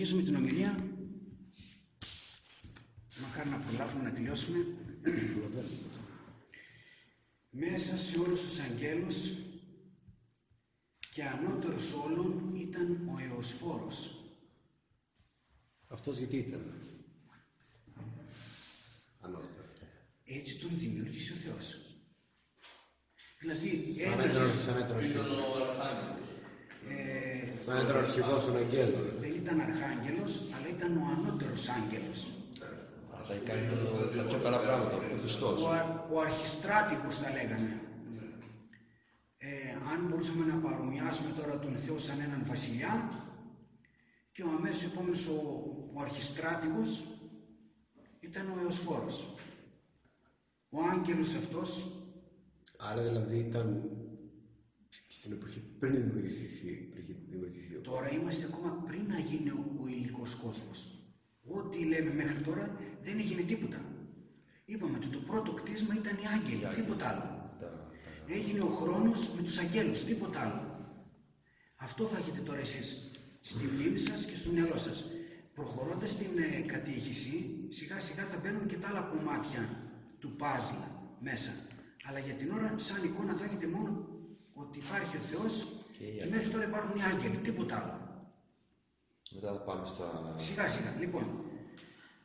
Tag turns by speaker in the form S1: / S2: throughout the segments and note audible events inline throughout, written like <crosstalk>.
S1: Αρχίζουμε την ομιλία. Μακάρι να προλάβουμε να τελειώσουμε. Μέσα σε όλους τους αγγέλους και ανώτερος όλων ήταν ο Εωσφόρος.
S2: Αυτός γιατί ήταν; Ανώτερος.
S1: Έτσι τον δημιούργησε ο Θεός. Δηλαδή,
S2: Σαν
S1: ένας,
S2: ήταν, σαν ήταν,
S3: Ήταν ο Αρχάγγελος.
S1: Ε,
S2: σαν ήταν ο αρχηγός των αγγέλων.
S1: δεν ήταν αρχάγγελος, αλλά ήταν ο ανώτερος άγγελος.
S4: Θα έχει κάνει τα πιο καλά πράγματα, ο Χριστός.
S1: Ο, α- ο αρχιστράτηγος θα λέγανε. Ε, αν μπορούσαμε να παρομοιάσουμε τώρα τον Θεό σαν έναν βασιλιά και ο αμέσως επόμενος ο, ο αρχιστράτηγος ήταν ο Εωσφόρος. Ο άγγελος αυτός
S2: Άρα δηλαδή ήταν στην εποχή πριν δημιουργηθεί, πριν δημιουργηθεί ο
S1: Τώρα είμαστε ακόμα πριν να γίνει ο, ο υλικός κόσμος. Ό,τι λέμε μέχρι τώρα δεν έγινε τίποτα. Είπαμε ότι το πρώτο κτίσμα ήταν οι άγγελοι, τίποτα άλλο. Έγινε ο χρόνος με τους αγγέλους, τίποτα άλλο. Αυτό θα έχετε τώρα εσείς στη μνήμη σας και στο μυαλό σας. Προχωρώντας την ε, κατήχηση, σιγά σιγά θα μπαίνουν και τα άλλα κομμάτια του παζλ μέσα. Αλλά για την ώρα, σαν εικόνα θα έχετε μόνο ότι υπάρχει ο Θεός και, μέχρι τώρα υπάρχουν οι άγγελοι, τίποτα άλλο.
S4: Μετά θα πάμε στα...
S1: Σιγά σιγά. Λοιπόν,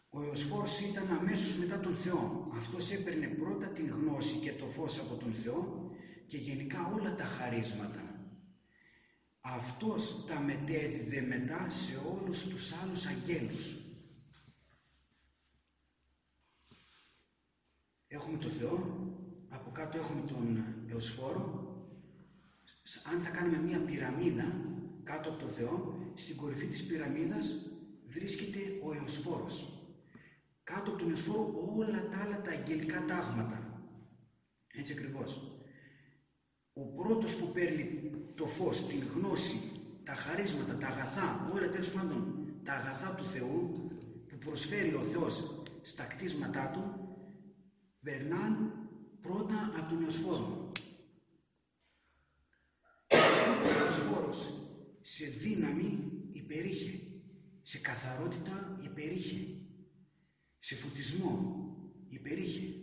S1: ο Εωσφόρος ήταν αμέσως μετά τον Θεό. Αυτός έπαιρνε πρώτα την γνώση και το φως από τον Θεό και γενικά όλα τα χαρίσματα. Αυτός τα μετέδιδε μετά σε όλους τους άλλους αγγέλους. Έχουμε τον Θεό, από κάτω έχουμε τον Εωσφόρο. Αν θα κάνουμε μία πυραμίδα κάτω από τον Θεό, στην κορυφή της πυραμίδας βρίσκεται ο Εωσφόρος. Κάτω από τον Εωσφόρο όλα τα άλλα τα αγγελικά τάγματα. Έτσι ακριβώς. Ο πρώτος που παίρνει το φως, την γνώση, τα χαρίσματα, τα αγαθά, όλα τέλος πάντων τα αγαθά του Θεού που προσφέρει ο Θεός στα κτίσματά του, περνάν πρώτα από τον Εωσφόρο. Ο Εωσφόρος σε δύναμη υπερήχε, σε καθαρότητα υπερήχε, σε φωτισμό υπερήχε,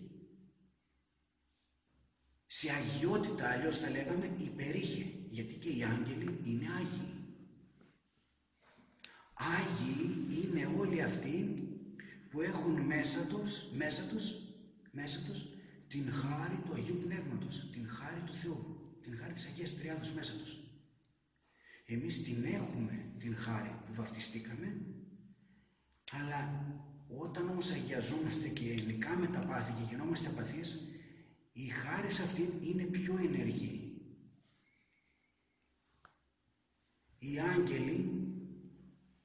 S1: σε αγιότητα αλλιώς θα λέγαμε υπερήχε, γιατί και οι άγγελοι είναι άγιοι. Άγιοι είναι όλοι αυτοί που έχουν μέσα τους, μέσα τους, μέσα τους την χάρη του Αγίου Πνεύματος, την χάρη του Θεού, την χάρη της Αγίας Τριάδος μέσα τους. Εμείς την έχουμε την χάρη που βαφτιστήκαμε, αλλά όταν όμως αγιαζόμαστε και νικάμε τα πάθη και γινόμαστε απαθείς, η χάρη αυτή είναι πιο ενεργή. Οι άγγελοι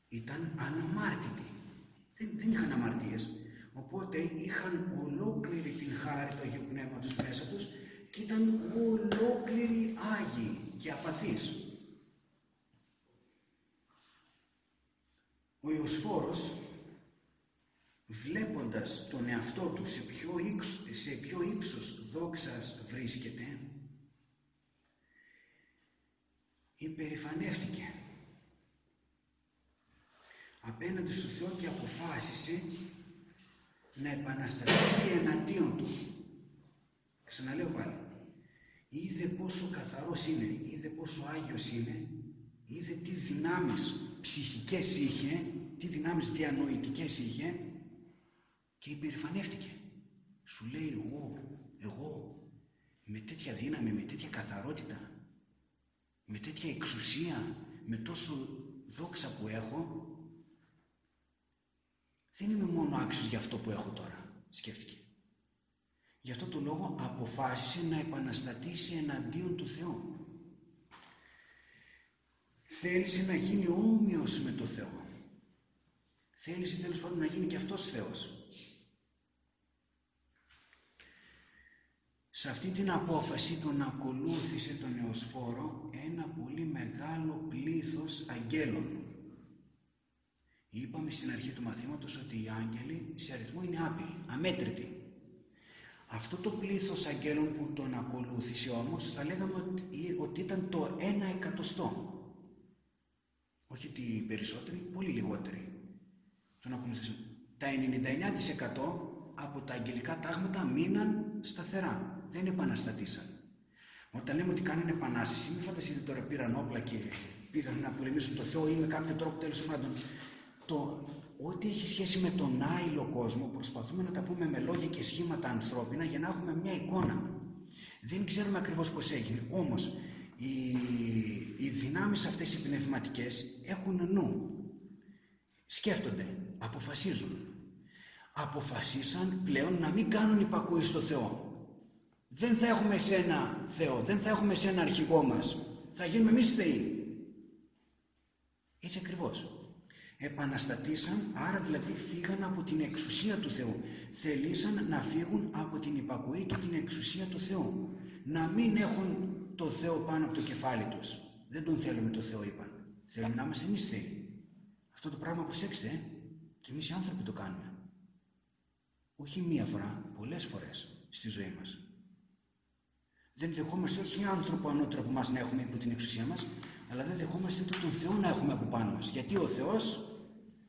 S1: ήταν αναμάρτητοι. Δεν, δεν είχαν αμαρτίες. Οπότε είχαν ολόκληρη την χάρη του Αγίου Πνεύματος μέσα τους και ήταν ολόκληροι Άγιοι και απαθείς. Ο Ιωσφόρος βλέποντας τον εαυτό του σε ποιο, ύψος, σε ποιο ύψος δόξας βρίσκεται, υπερηφανεύτηκε απέναντι στο Θεό και αποφάσισε να επαναστατήσει εναντίον του. Ξαναλέω πάλι. Είδε πόσο καθαρός είναι, είδε πόσο Άγιος είναι, είδε τι δυνάμεις ψυχικές είχε, τι δυνάμεις διανοητικές είχε και υπερηφανεύτηκε. Σου λέει εγώ, εγώ, με τέτοια δύναμη, με τέτοια καθαρότητα, με τέτοια εξουσία, με τόσο δόξα που έχω, δεν είμαι μόνο άξιος για αυτό που έχω τώρα, σκέφτηκε. Γι' αυτό το λόγο αποφάσισε να επαναστατήσει εναντίον του Θεού. Θέλησε να γίνει όμοιος με το Θεό. Θέλησε τέλος πάντων να γίνει και αυτός Θεός. Σε αυτή την απόφαση τον ακολούθησε τον Εωσφόρο ένα πολύ μεγάλο πλήθος αγγέλων. Είπαμε στην αρχή του μαθήματος ότι οι άγγελοι σε αριθμό είναι άπειροι, αμέτρητοι. Αυτό το πλήθος αγγέλων που τον ακολούθησε όμως θα λέγαμε ότι, ότι ήταν το ένα εκατοστό. Όχι ότι περισσότεροι, πολύ λιγότεροι. Ακολουθήσουν. Τα 99% από τα αγγελικά τάγματα μείναν σταθερά. Δεν επαναστατήσαν. Όταν λέμε ότι κάνανε επανάσταση, μην φανταστείτε τώρα πήραν όπλα και πήγαν να πολεμήσουν το Θεό ή με κάποιο τρόπο τέλος πάντων. Το, ό,τι έχει σχέση με τον άειλο κόσμο προσπαθούμε να τα πούμε με λόγια και σχήματα ανθρώπινα για να έχουμε μια εικόνα. Δεν ξέρουμε ακριβώς πώς έγινε. Όμως οι, οι δυνάμεις αυτές οι πνευματικές έχουν νου. Σκέφτονται, αποφασίζουν. Αποφασίσαν πλέον να μην κάνουν υπακούει στο Θεό. Δεν θα έχουμε εσένα Θεό, δεν θα έχουμε εσένα αρχηγό μας. Θα γίνουμε εμείς Θεοί. Έτσι ακριβώς. Επαναστατήσαν, άρα δηλαδή φύγαν από την εξουσία του Θεού. Θελήσαν να φύγουν από την υπακοή και την εξουσία του Θεού. Να μην έχουν το Θεό πάνω από το κεφάλι τους. Δεν τον θέλουμε το Θεό είπαν. Θέλουμε να είμαστε εμείς Θεοί. Αυτό το πράγμα προσέξτε, ε. και εμείς οι άνθρωποι το κάνουμε. Όχι μία φορά, πολλές φορές στη ζωή μας. Δεν δεχόμαστε όχι άνθρωπο ανώτερο από εμάς να έχουμε υπό την εξουσία μας, αλλά δεν δεχόμαστε ούτε τον Θεό να έχουμε από πάνω μας. Γιατί ο Θεός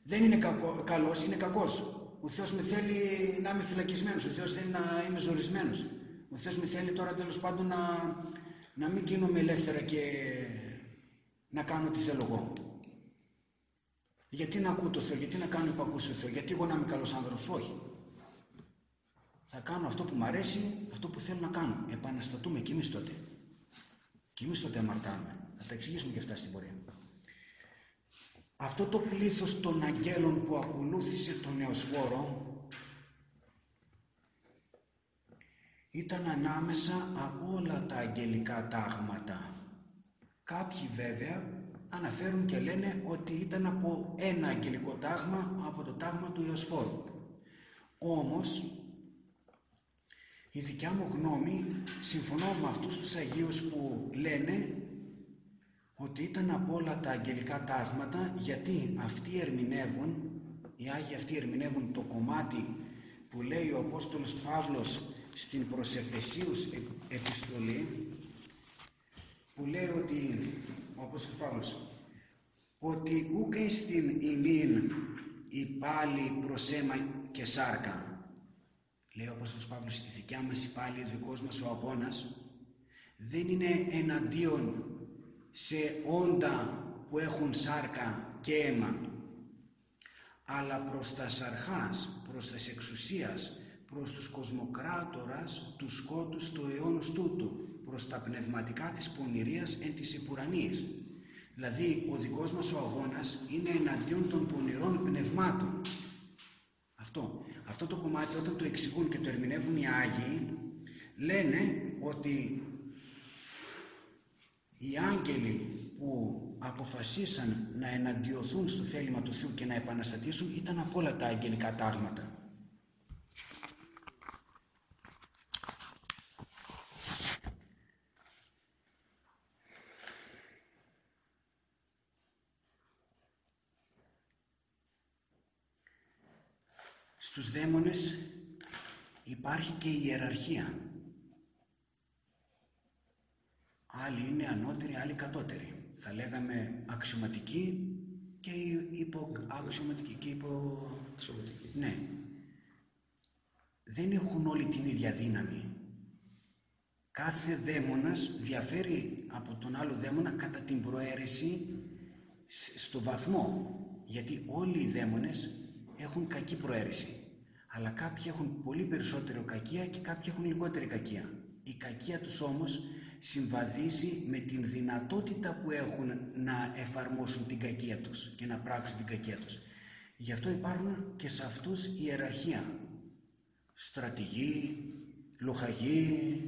S1: δεν είναι κακό, καλός, είναι κακός. Ο Θεός με θέλει να είμαι φυλακισμένος, ο Θεός θέλει να είμαι ζορισμένος. Ο Θεός με θέλει τώρα τέλος πάντων να, να μην γίνομαι ελεύθερα και να κάνω ό,τι θέλω εγώ. Γιατί να ακούω το Θεός, γιατί να κάνω υπακούς στο Θεός, γιατί εγώ να είμαι καλός άνθρωπος, όχι. Θα κάνω αυτό που μου αρέσει, αυτό που θέλω να κάνω. Επαναστατούμε κι εμείς τότε. Κι εμείς τότε αμαρτάνουμε. Θα τα εξηγήσουμε και αυτά στην πορεία. Αυτό το πλήθος των αγγέλων που ακολούθησε τον Νεοσφόρο ήταν ανάμεσα από όλα τα αγγελικά τάγματα. Κάποιοι βέβαια αναφέρουν και λένε ότι ήταν από ένα αγγελικό τάγμα, από το τάγμα του Ιωσφόρου. Όμως, η δικιά μου γνώμη, συμφωνώ με αυτούς τους Αγίους που λένε ότι ήταν από όλα τα αγγελικά τάγματα γιατί αυτοί ερμηνεύουν, οι Άγιοι αυτοί ερμηνεύουν το κομμάτι που λέει ο Απόστολος Παύλος στην προς επιστολή που λέει ότι ο Απόστολος Παύλος. Ότι ούκε στην ημίν η πάλι προς αίμα και σάρκα. Λέει ο Απόστολος Παύλος η δικιά μας η πάλι, ο δικός μας ο αγώνας δεν είναι εναντίον σε όντα που έχουν σάρκα και αίμα αλλά προς τα σαρχάς, προς τας εξουσίας, προς τους κοσμοκράτορας τους σκότους του αιώνους τούτου, προς τα πνευματικά της πονηρίας εν της επουρανής. Δηλαδή, ο δικός μας ο αγώνας είναι εναντίον των πονηρών πνευμάτων. Αυτό. Αυτό το κομμάτι όταν το εξηγούν και το ερμηνεύουν οι Άγιοι, λένε ότι οι άγγελοι που αποφασίσαν να εναντιωθούν στο θέλημα του Θεού και να επαναστατήσουν ήταν από όλα τα αγγελικά τάγματα. Στους δαίμονες υπάρχει και η ιεραρχία. Άλλοι είναι ανώτεροι, άλλοι κατώτεροι. Θα λέγαμε αξιωματικοί και υποαξιωματικοί και υπο... Ναι. Δεν έχουν όλοι την ίδια δύναμη. Κάθε δαίμονας διαφέρει από τον άλλο δαίμονα κατά την προαίρεση στο βαθμό. Γιατί όλοι οι δαίμονες έχουν κακή προαίρεση. Αλλά κάποιοι έχουν πολύ περισσότερο κακία και κάποιοι έχουν λιγότερη κακία. Η κακία τους όμως συμβαδίζει με την δυνατότητα που έχουν να εφαρμόσουν την κακία τους και να πράξουν την κακία τους. Γι' αυτό υπάρχουν και σε αυτούς η ιεραρχία. Στρατηγοί, λοχαγοί,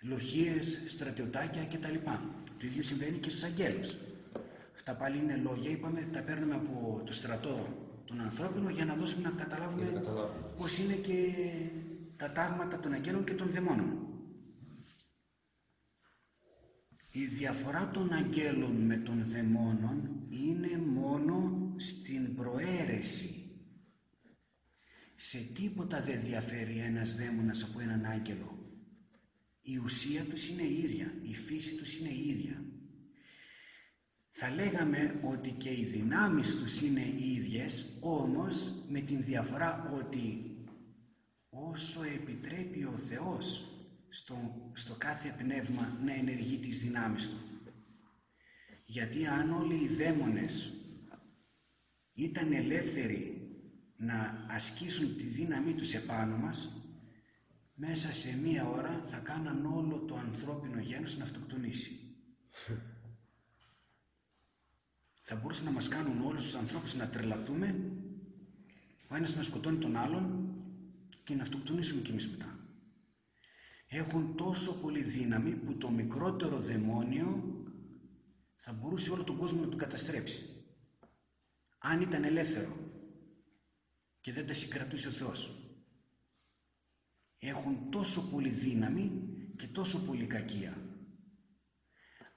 S1: λοχίες, στρατιωτάκια κτλ. Το ίδιο συμβαίνει και στους αγγέλους. Αυτά πάλι είναι λόγια, είπαμε, τα παίρνουμε από το στρατό τον ανθρώπινο για να δώσουμε να καταλάβουμε, να καταλάβουμε. πώς είναι και τα τάγματα των αγγέλων και των δαιμόνων. Η διαφορά των αγγέλων με των δαιμόνων είναι μόνο στην προαίρεση. Σε τίποτα δεν διαφέρει ένας δαίμονας από έναν άγγελο. Η ουσία τους είναι η ίδια, η φύση τους είναι η ίδια. Θα λέγαμε ότι και οι δυνάμεις τους είναι οι ίδιες, όμως με την διαφορά ότι όσο επιτρέπει ο Θεός στο, στο κάθε πνεύμα να ενεργεί τις δυνάμεις του. Γιατί αν όλοι οι δαίμονες ήταν ελεύθεροι να ασκήσουν τη δύναμή τους επάνω μας, μέσα σε μία ώρα θα κάναν όλο το ανθρώπινο γένος να αυτοκτονήσει. <laughs> θα μπορούσαν να μας κάνουν όλους τους ανθρώπους να τρελαθούμε, ο ένας να σκοτώνει τον άλλον και να αυτοκτονήσουμε κι εμείς μετά. Έχουν τόσο πολύ δύναμη που το μικρότερο δαιμόνιο θα μπορούσε όλο τον κόσμο να τον καταστρέψει. Αν ήταν ελεύθερο και δεν τα συγκρατούσε ο Θεός. Έχουν τόσο πολύ δύναμη και τόσο πολύ κακία.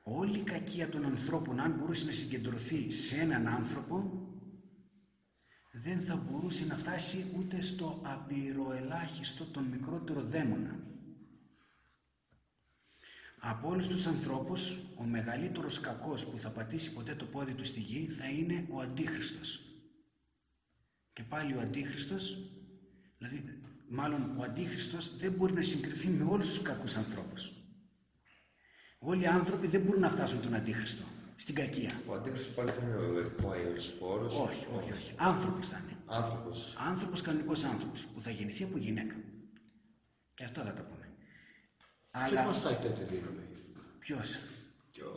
S1: Όλη η κακία των ανθρώπων, αν μπορούσε να συγκεντρωθεί σε έναν άνθρωπο, δεν θα μπορούσε να φτάσει ούτε στο απειροελάχιστο τον μικρότερο δαίμονα. Από όλους τους ανθρώπους, ο μεγαλύτερος κακός που θα πατήσει ποτέ το πόδι του στη γη θα είναι ο Αντίχριστος. Και πάλι ο Αντίχριστος, δηλαδή μάλλον ο Αντίχριστος δεν μπορεί να συγκριθεί με όλους τους κακούς ανθρώπους. Όλοι οι άνθρωποι δεν μπορούν να φτάσουν τον Αντίχριστο, στην κακία.
S4: Ο αντίχρηστος πάλι θα είναι ο αεοσφόρος.
S1: Όχι, όχι, όχι. Άνθρωπος θα είναι.
S4: Άνθρωπος.
S1: Άνθρωπος, κανονικός άνθρωπος, που θα γεννηθεί από γυναίκα. Και αυτό θα τα πούμε.
S2: Και πώς θα έχει τότε δύναμη;
S1: ποιος,
S2: Και ο,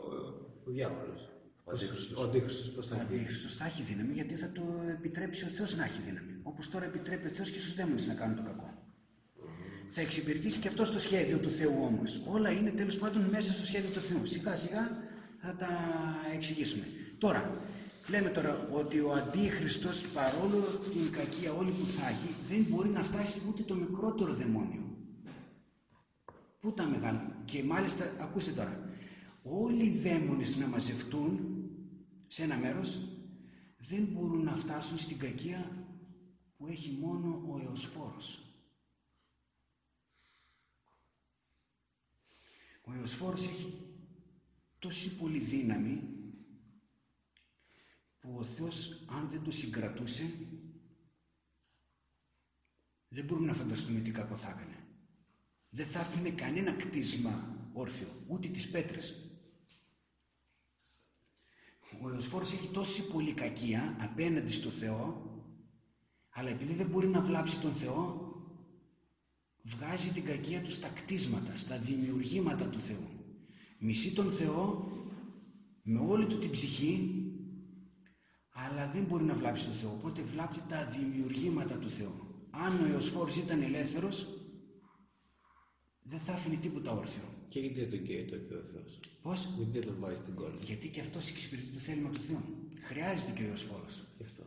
S2: ο διάβολος.
S4: Ο Αντίχριστος.
S2: Ο Αντίχριστος πώς θα
S1: ο
S2: έχει δύναμη.
S1: Αντίχριστος θα έχει δύναμη γιατί θα το επιτρέψει ο Θεός να έχει δύναμη. Όπως τώρα επιτρέπει ο Θεός και στους δαίμονες να κάνουν το κακό. Θα εξυπηρετήσει και αυτός στο σχέδιο του Θεού όμως. Όλα είναι τέλος πάντων μέσα στο σχέδιο του Θεού. Σιγά σιγά θα τα εξηγήσουμε. Τώρα, λέμε τώρα ότι ο Αντίχριστος παρόλο την κακία όλη που θα έχει δεν μπορεί να φτάσει ούτε το μικρότερο δαιμόνιο. Πού τα μεγάλα. Και μάλιστα, ακούστε τώρα, όλοι οι δαίμονες να μαζευτούν σε ένα μέρος δεν μπορούν να φτάσουν στην κακία που έχει μόνο ο Εωσφόρος. Ο Εωσφόρος έχει τόση πολύ δύναμη που ο Θεός αν δεν το συγκρατούσε δεν μπορούμε να φανταστούμε τι κακό θα έκανε. Δεν θα άφηνε κανένα κτίσμα όρθιο, ούτε τις πέτρες. Ο Εωσφόρος έχει τόση πολύ κακία απέναντι στο Θεό, αλλά επειδή δεν μπορεί να βλάψει τον Θεό, βγάζει την κακία του στα κτίσματα, στα δημιουργήματα του Θεού. Μισεί τον Θεό με όλη του την ψυχή, αλλά δεν μπορεί να βλάψει τον Θεό, οπότε βλάπτει τα δημιουργήματα του Θεού. Αν ο Εωσφόρος ήταν ελεύθερος, δεν θα άφηνε τίποτα όρθιο.
S2: Και γιατί δεν τον καίει τότε ο Θεός;
S1: Πώς;
S2: Γιατί δεν τον βάζει στην κόλλη;
S1: Γιατί και αυτός εξυπηρετεί το θέλημα του Θεού. Χρειάζεται και ο Εωσφόρος.
S2: Γι' αυτό.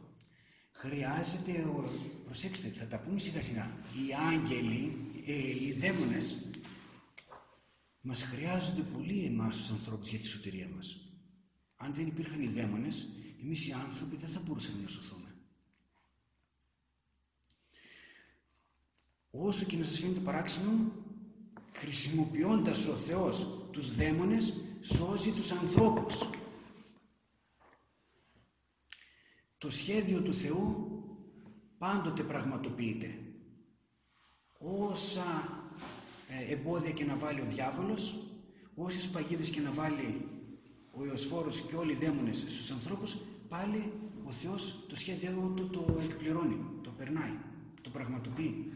S1: Χρειάζεται, ο... προσέξτε, θα τα πούμε σιγά σιγά. Οι άγγελοι, ε, οι δαίμονες, μας χρειάζονται πολύ εμάς τους ανθρώπους για τη σωτηρία μας. Αν δεν υπήρχαν οι δαίμονες, εμείς οι άνθρωποι δεν θα μπορούσαμε να σωθούμε. Όσο και να σας φαίνεται παράξενο, χρησιμοποιώντας ο Θεός τους δαίμονες, σώζει τους ανθρώπους. Το σχέδιο του Θεού πάντοτε πραγματοποιείται. Όσα ε, εμπόδια και να βάλει ο διάβολος, όσες παγίδες και να βάλει ο Ιωσφόρος και όλοι οι δαίμονες στους ανθρώπους, πάλι ο Θεός το σχέδιο του το εκπληρώνει, το περνάει, το πραγματοποιεί.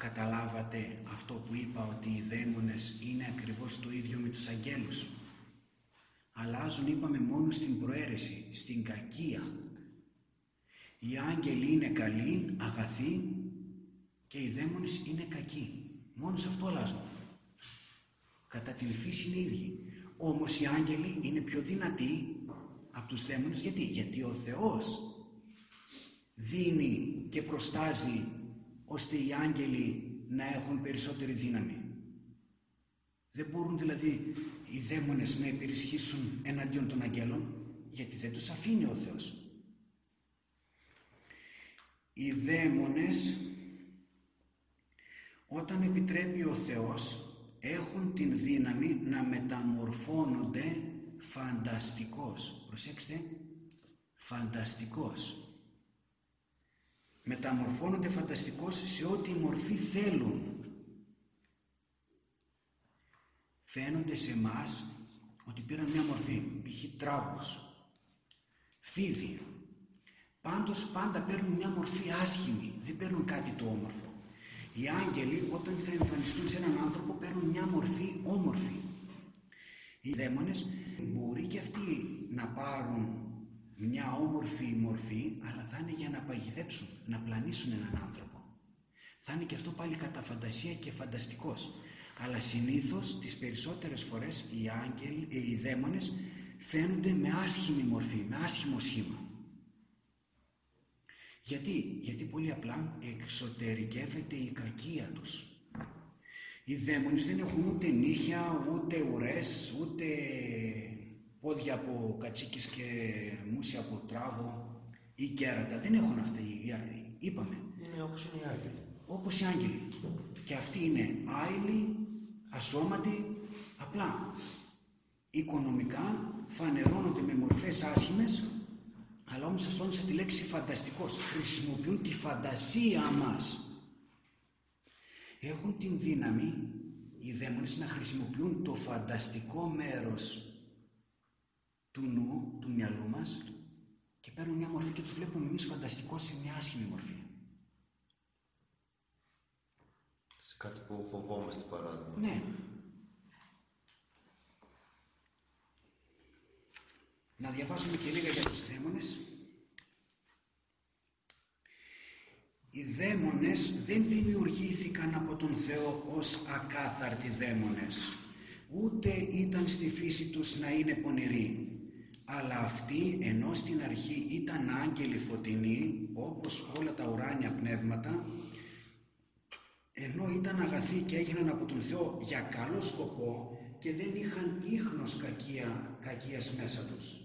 S1: Καταλάβατε αυτό που είπα ότι οι δαίμονες είναι ακριβώς το ίδιο με τους αγγέλους. Αλλάζουν είπαμε μόνο στην προαίρεση, στην κακία. Οι άγγελοι είναι καλοί, αγαθοί και οι δαίμονες είναι κακοί. Μόνο σε αυτό αλλάζουν. Κατά την φύση είναι ίδιοι. Όμως οι άγγελοι είναι πιο δυνατοί από τους δαίμονες. Γιατί, Γιατί ο Θεός δίνει και προστάζει ώστε οι άγγελοι να έχουν περισσότερη δύναμη. Δεν μπορούν δηλαδή οι δαίμονες να υπερισχύσουν εναντίον των αγγέλων γιατί δεν τους αφήνει ο Θεός. οι δαίμονες όταν επιτρέπει ο Θεός έχουν την δύναμη να μεταμορφώνονται φανταστικός. Προσέξτε, φανταστικός. Μεταμορφώνονται φανταστικός σε ό,τι μορφή θέλουν. Φαίνονται σε μας ότι πήραν μια μορφή, π.χ. τράγος, φίδι. Πάντως πάντα παίρνουν μια μορφή άσχημη, δεν παίρνουν κάτι το όμορφο. Οι άγγελοι όταν θα εμφανιστούν σε έναν άνθρωπο παίρνουν μια μορφή όμορφη. Οι δαίμονες μπορεί και αυτοί να πάρουν μια όμορφη μορφή, αλλά θα είναι για να παγιδέψουν, να πλανήσουν έναν άνθρωπο. Θα είναι και αυτό πάλι κατά φαντασία και φανταστικός. Αλλά συνήθως τις περισσότερες φορές οι άγγελοι, οι δαίμονες φαίνονται με άσχημη μορφή, με άσχημο σχήμα. Γιατί, γιατί πολύ απλά εξωτερικεύεται η κακία τους. Οι δαίμονες δεν έχουν ούτε νύχια, ούτε ουρές, ούτε πόδια από κατσίκης και μουσια από τράγο ή κέρατα. Δεν έχουν αυτοί, είπαμε.
S2: Είναι όπως είναι οι άγγελοι.
S1: Όπως οι άγγελοι. Και αυτοί είναι άειλοι, ασώματοι, απλά. Οικονομικά φανερώνονται με μορφές άσχημες αλλά όμως σας τόνισα τη λέξη φανταστικός. Χρησιμοποιούν τη φαντασία μας. Έχουν την δύναμη οι δαίμονες να χρησιμοποιούν το φανταστικό μέρος του νου, του μυαλού μας και παίρνουν μια μορφή και τους βλέπουμε εμείς φανταστικό σε μια άσχημη μορφή.
S4: Σε κάτι που φοβόμαστε παράδειγμα.
S1: Ναι. Να διαβάσουμε και λίγα για τους δαίμονες. Οι δαίμονες δεν δημιουργήθηκαν από τον Θεό ως ακάθαρτοι δαίμονες, ούτε ήταν στη φύση τους να είναι πονηροί, αλλά αυτοί ενώ στην αρχή ήταν άγγελοι φωτεινοί, όπως όλα τα ουράνια πνεύματα, ενώ ήταν αγαθοί και έγιναν από τον Θεό για καλό σκοπό και δεν είχαν ίχνος κακία, κακίας μέσα τους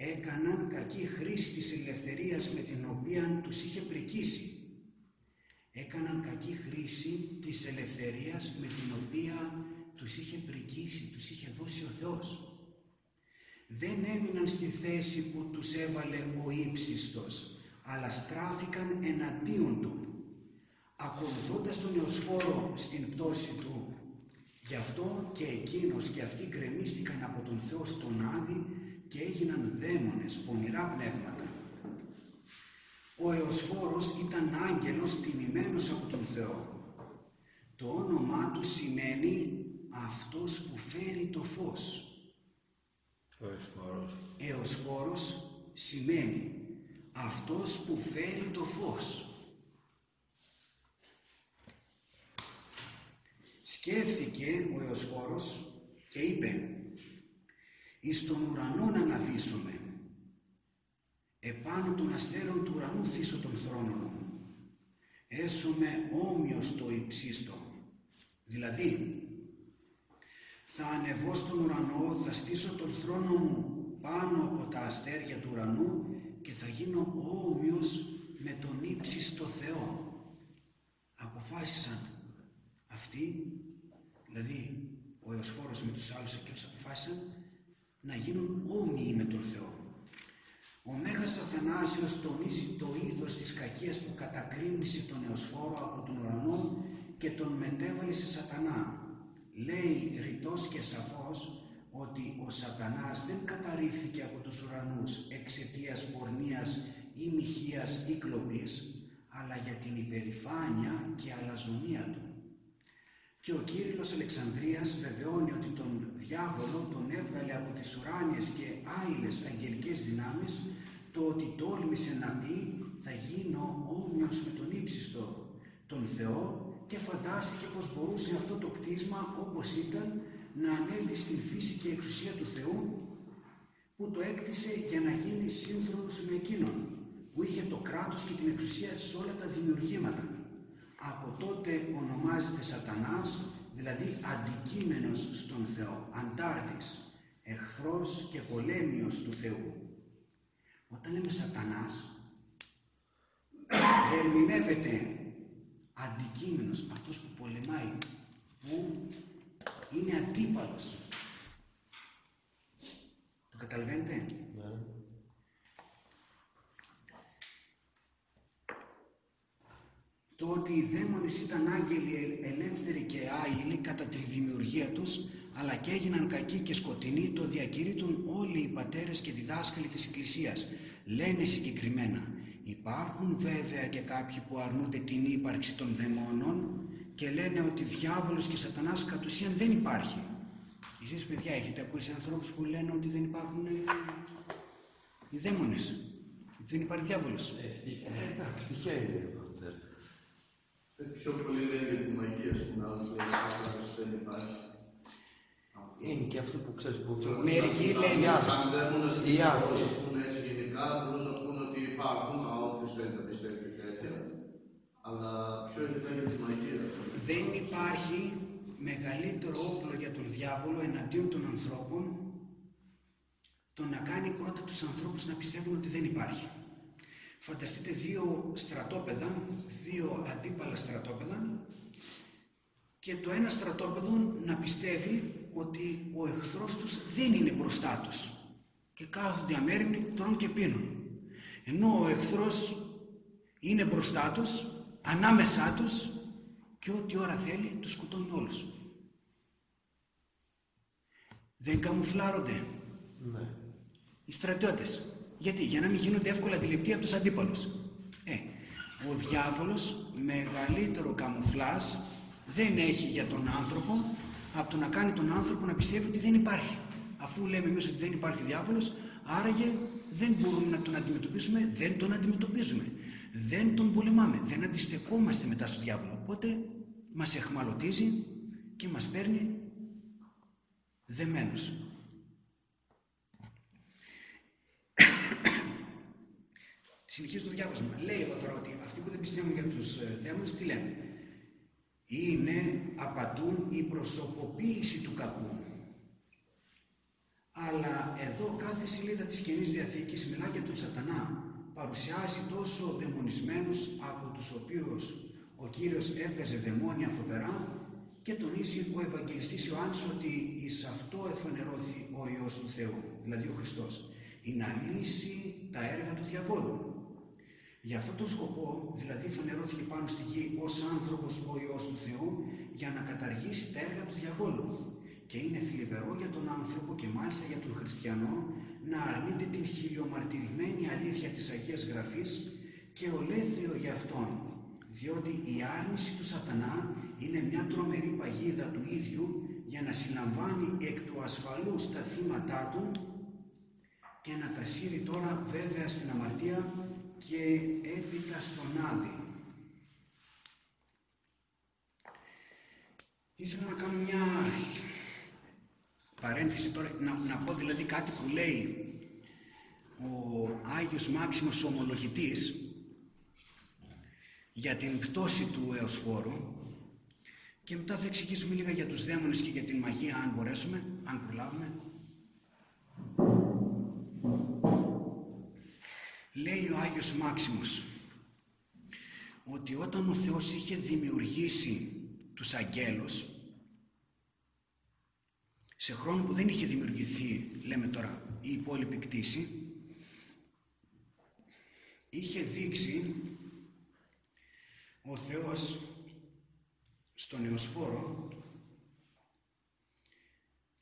S1: έκαναν κακή χρήση της ελευθερίας με την οποία τους είχε πρικήσει. Έκαναν κακή χρήση της ελευθερίας με την οποία τους είχε πρικήσει, τους είχε δώσει ο Θεός. Δεν έμειναν στη θέση που τους έβαλε ο ύψιστος, αλλά στράφηκαν εναντίον του, ακολουθώντας τον Εωσφόρο στην πτώση του. Γι' αυτό και εκείνος και αυτοί γκρεμίστηκαν από τον Θεό στον Άδη και έγιναν δαίμονες, πονηρά πνεύματα. Ο Εωσφόρος ήταν άγγελος τιμημένος από τον Θεό. Το όνομά του σημαίνει αυτός που φέρει το φως.
S2: Ο Εωσφόρος.
S1: Εωσφόρος σημαίνει αυτός που φέρει το φως. Σκέφτηκε ο Εωσφόρος και είπε εις τον ουρανό να αναβήσουμε. Επάνω των αστέρων του ουρανού θύσω τον θρόνο μου. Έσωμε όμοιος το υψίστο. Δηλαδή, θα ανεβώ στον ουρανό, θα στήσω τον θρόνο μου πάνω από τα αστέρια του ουρανού και θα γίνω όμοιος με τον ύψιστο Θεό. Αποφάσισαν αυτοί, δηλαδή ο Εωσφόρος με τους άλλους εκείνους αποφάσισαν να γίνουν όμοιοι με τον Θεό. Ο Μέγας Αθανάσιος τονίζει το είδος της κακίας που κατακρίνησε τον Εωσφόρο από τον ουρανό και τον μετέβαλε σε σατανά. Λέει ρητός και σαφώς ότι ο σατανάς δεν καταρρίφθηκε από τους ουρανούς εξαιτίας πορνείας ή μοιχείας ή κλοπής, αλλά για την υπερηφάνεια και αλαζονία του. Και ο Κύριλλος Αλεξανδρίας βεβαιώνει ότι τον διάβολο τον έβγαλε από τις ουράνιες και άειλες αγγελικές δυνάμεις το ότι τόλμησε να πει θα γίνω όμοιος με τον ύψιστο τον Θεό και φαντάστηκε πως μπορούσε αυτό το κτίσμα όπως ήταν να ανέβει στην φύση και εξουσία του Θεού που το έκτισε για να γίνει σύμφωνος με εκείνον που είχε το κράτος και την εξουσία σε όλα τα δημιουργήματα από τότε ονομάζεται σατανάς, δηλαδή αντικείμενος στον Θεό, αντάρτης, εχθρός και πολέμιος του Θεού. Όταν λέμε σατανάς, <clears throat> ερμηνεύεται αντικείμενος, αυτός που πολεμάει, που είναι αντίπαλος. Το καταλαβαίνετε;
S4: Ναι.
S1: Το ότι οι δαίμονες ήταν άγγελοι ελεύθεροι και άειλοι κατά τη δημιουργία τους, αλλά και έγιναν κακοί και σκοτεινοί, το διακηρύττουν όλοι οι πατέρες και διδάσκαλοι της Εκκλησίας. Λένε συγκεκριμένα, υπάρχουν βέβαια και κάποιοι που αρνούνται την ύπαρξη των δαιμόνων και λένε ότι διάβολος και σατανάς κατ' ουσίαν δεν υπάρχει. Εσείς παιδιά έχετε ακούσει ανθρώπους που λένε ότι δεν υπάρχουν ε, οι δαίμονες, ότι δεν υπάρχει διάβολος;
S2: Εντάξει, τυχαίνει. πατέρα.
S3: Ε, Πιο πολύ λένε για τη μαγεία, ας πούμε, άλλος λέει ότι δεν υπάρχει.
S2: Είναι και αυτό που ξέρεις που...
S1: Μερικοί λένε-
S2: Οι άνθρωποι.
S3: Σαν δαίμονας
S2: Οι
S3: και
S2: άνθρωποι.
S3: ας πούμε έτσι γενικά, μπορούν να πούνε ότι υπάρχουν, α, όποιος θέλει να πιστεύει και τέτοια. Αλλά πιο ειδικά για τη μαγεία.
S1: Δεν υπάρχει μεγαλύτερο όπλο για τον διάβολο εναντίον των ανθρώπων το να κάνει πρώτα τους ανθρώπους να πιστεύουν ότι δεν υπάρχει. Φανταστείτε δύο στρατόπεδα, δύο αντίπαλα στρατόπεδα και το ένα στρατόπεδο να πιστεύει ότι ο εχθρός τους δεν είναι μπροστά τους και κάθονται αμέριμνοι, τρώνε και πίνουν. Ενώ ο εχθρός είναι μπροστά τους, ανάμεσά τους και ό,τι ώρα θέλει τους σκοτώνει όλους. Δεν καμουφλάρονται
S2: Ναι.
S1: οι στρατιώτες. Γιατί, για να μην γίνονται εύκολα αντιληπτοί από τους αντίπαλους. Ε, ο διάβολος μεγαλύτερο καμουφλάζ δεν έχει για τον άνθρωπο από το να κάνει τον άνθρωπο να πιστεύει ότι δεν υπάρχει. Αφού λέμε εμείς ότι δεν υπάρχει διάβολος, άραγε δεν μπορούμε να τον αντιμετωπίσουμε, δεν τον αντιμετωπίζουμε. Δεν τον πολεμάμε, δεν αντιστεκόμαστε μετά στο διάβολο. Οπότε μας εχμαλωτίζει και μας παίρνει δεμένους. <coughs> Συνεχίζει το διάβασμα. Λέει εδώ τώρα ότι αυτοί που δεν πιστεύουν για τους ε, δαίμονες τι λένε; Είναι, απαντούν η προσωποποίηση του κακού. Αλλά εδώ κάθε σελίδα της Καινής Διαθήκης μιλά για τον σατανά. Παρουσιάζει τόσο δαιμονισμένους από τους οποίους ο Κύριος έβγαζε δαιμόνια φοβερά και τονίζει ο Ευαγγελιστής Ιωάννης ότι εις αυτό εφανερώθη ο Υιός του Θεού, δηλαδή ο Χριστός, η να λύσει τα έργα του διαβόλου. Για αυτόν τον σκοπό, δηλαδή φανερώθηκε πάνω στη γη ως άνθρωπος ο Υιός του Θεού για να καταργήσει τα έργα του διαβόλου. Και είναι θλιβερό για τον άνθρωπο και μάλιστα για τον χριστιανό να αρνείται την χιλιομαρτυρημένη αλήθεια της Αγίας Γραφής και ολέθριο για αυτόν, διότι η άρνηση του σατανά είναι μια τρομερή παγίδα του ίδιου για να συλλαμβάνει εκ του ασφαλούς τα θύματά του και να τα σύρει τώρα βέβαια στην αμαρτία και έπειτα στον Άδη. Ήθελα να κάνω μια παρένθεση τώρα, να, να πω δηλαδή κάτι που λέει ο Άγιος Μάξιμος Ομολογητής για την πτώση του Εωσφόρου και μετά θα εξηγήσουμε λίγα για τους δαίμονες και για την μαγεία αν μπορέσουμε, αν προλάβουμε. Λέει ο Άγιος Μάξιμος ότι όταν ο Θεός είχε δημιουργήσει τους αγγέλους σε χρόνο που δεν είχε δημιουργηθεί, λέμε τώρα, η υπόλοιπη κτήση, είχε δείξει ο Θεός στον Εωσφόρο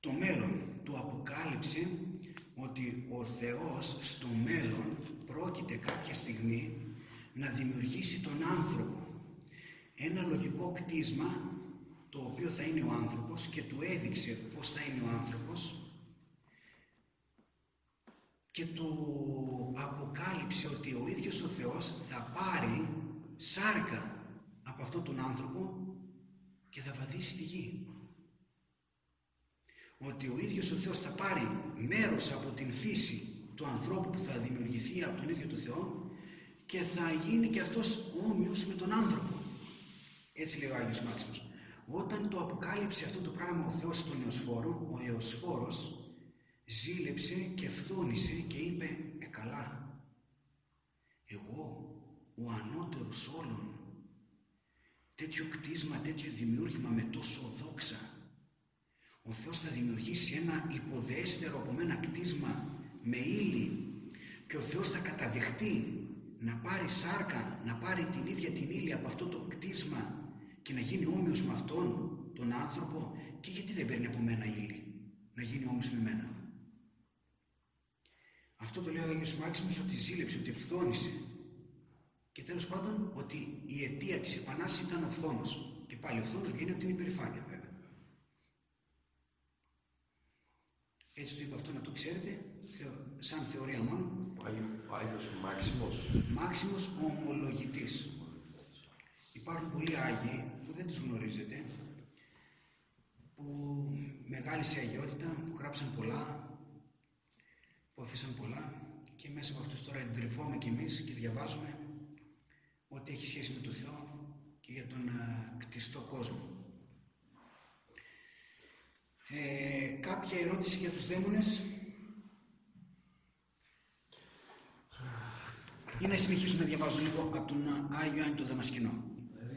S1: το μέλλον. Του αποκάλυψε ότι ο Θεός στο μέλλον πρόκειται κάποια στιγμή να δημιουργήσει τον άνθρωπο. Ένα λογικό κτίσμα το οποίο θα είναι ο άνθρωπος και του έδειξε πώς θα είναι ο άνθρωπος και του αποκάλυψε ότι ο ίδιος ο Θεός θα πάρει σάρκα από αυτόν τον άνθρωπο και θα βαδίσει τη γη. Ότι ο ίδιος ο Θεός θα πάρει μέρος από την φύση του ανθρώπου που θα δημιουργηθεί από τον ίδιο τον Θεό και θα γίνει και αυτός όμοιος με τον άνθρωπο. Έτσι λέει ο Άγιος Μάξιμος. Όταν το αποκάλυψε αυτό το πράγμα ο Θεός στον Εωσφόρο, ο Εωσφόρος ζήλεψε και φθόνησε και είπε «Ε καλά, εγώ ο ανώτερος όλων. Τέτοιο κτίσμα, τέτοιο δημιούργημα με τόσο δόξα. Ο Θεός θα δημιουργήσει ένα υποδέστερο από μένα κτίσμα με ύλη και ο Θεός θα καταδεχτεί να πάρει σάρκα, να πάρει την ίδια την ύλη από αυτό το κτίσμα και να γίνει όμοιος με αυτόν τον άνθρωπο και γιατί δεν παίρνει από μένα ύλη να γίνει όμοιος με μένα. Αυτό το λέει ο Άγιος Μάξιμος ότι ζήλεψε, ότι φθόνησε. Και τέλος πάντων ότι η αιτία της Επανάστασης ήταν ο φθόνος. Και πάλι ο φθόνος βγαίνει από την υπερηφάνεια βέβαια. Έτσι το είπα αυτό να το ξέρετε, σαν θεωρία μόνο.
S2: Ο Άγιος Μάξιμος.
S1: Μάξιμος ομολογητής. Υπάρχουν πολλοί Άγιοι που δεν τους γνωρίζετε, που μεγάλη σε αγιότητα, που γράψαν πολλά, που αφήσαν πολλά και μέσα από αυτούς τώρα εντρυφώμε κι εμείς και διαβάζουμε ό,τι έχει σχέση με τον Θεό και για τον α, κτιστό κόσμο. Ε, κάποια ερώτηση για τους δαίμονες; Ή να συνεχίσουμε να διαβάζω λίγο από τον Άγιο Άννη τον Δαμασκηνό.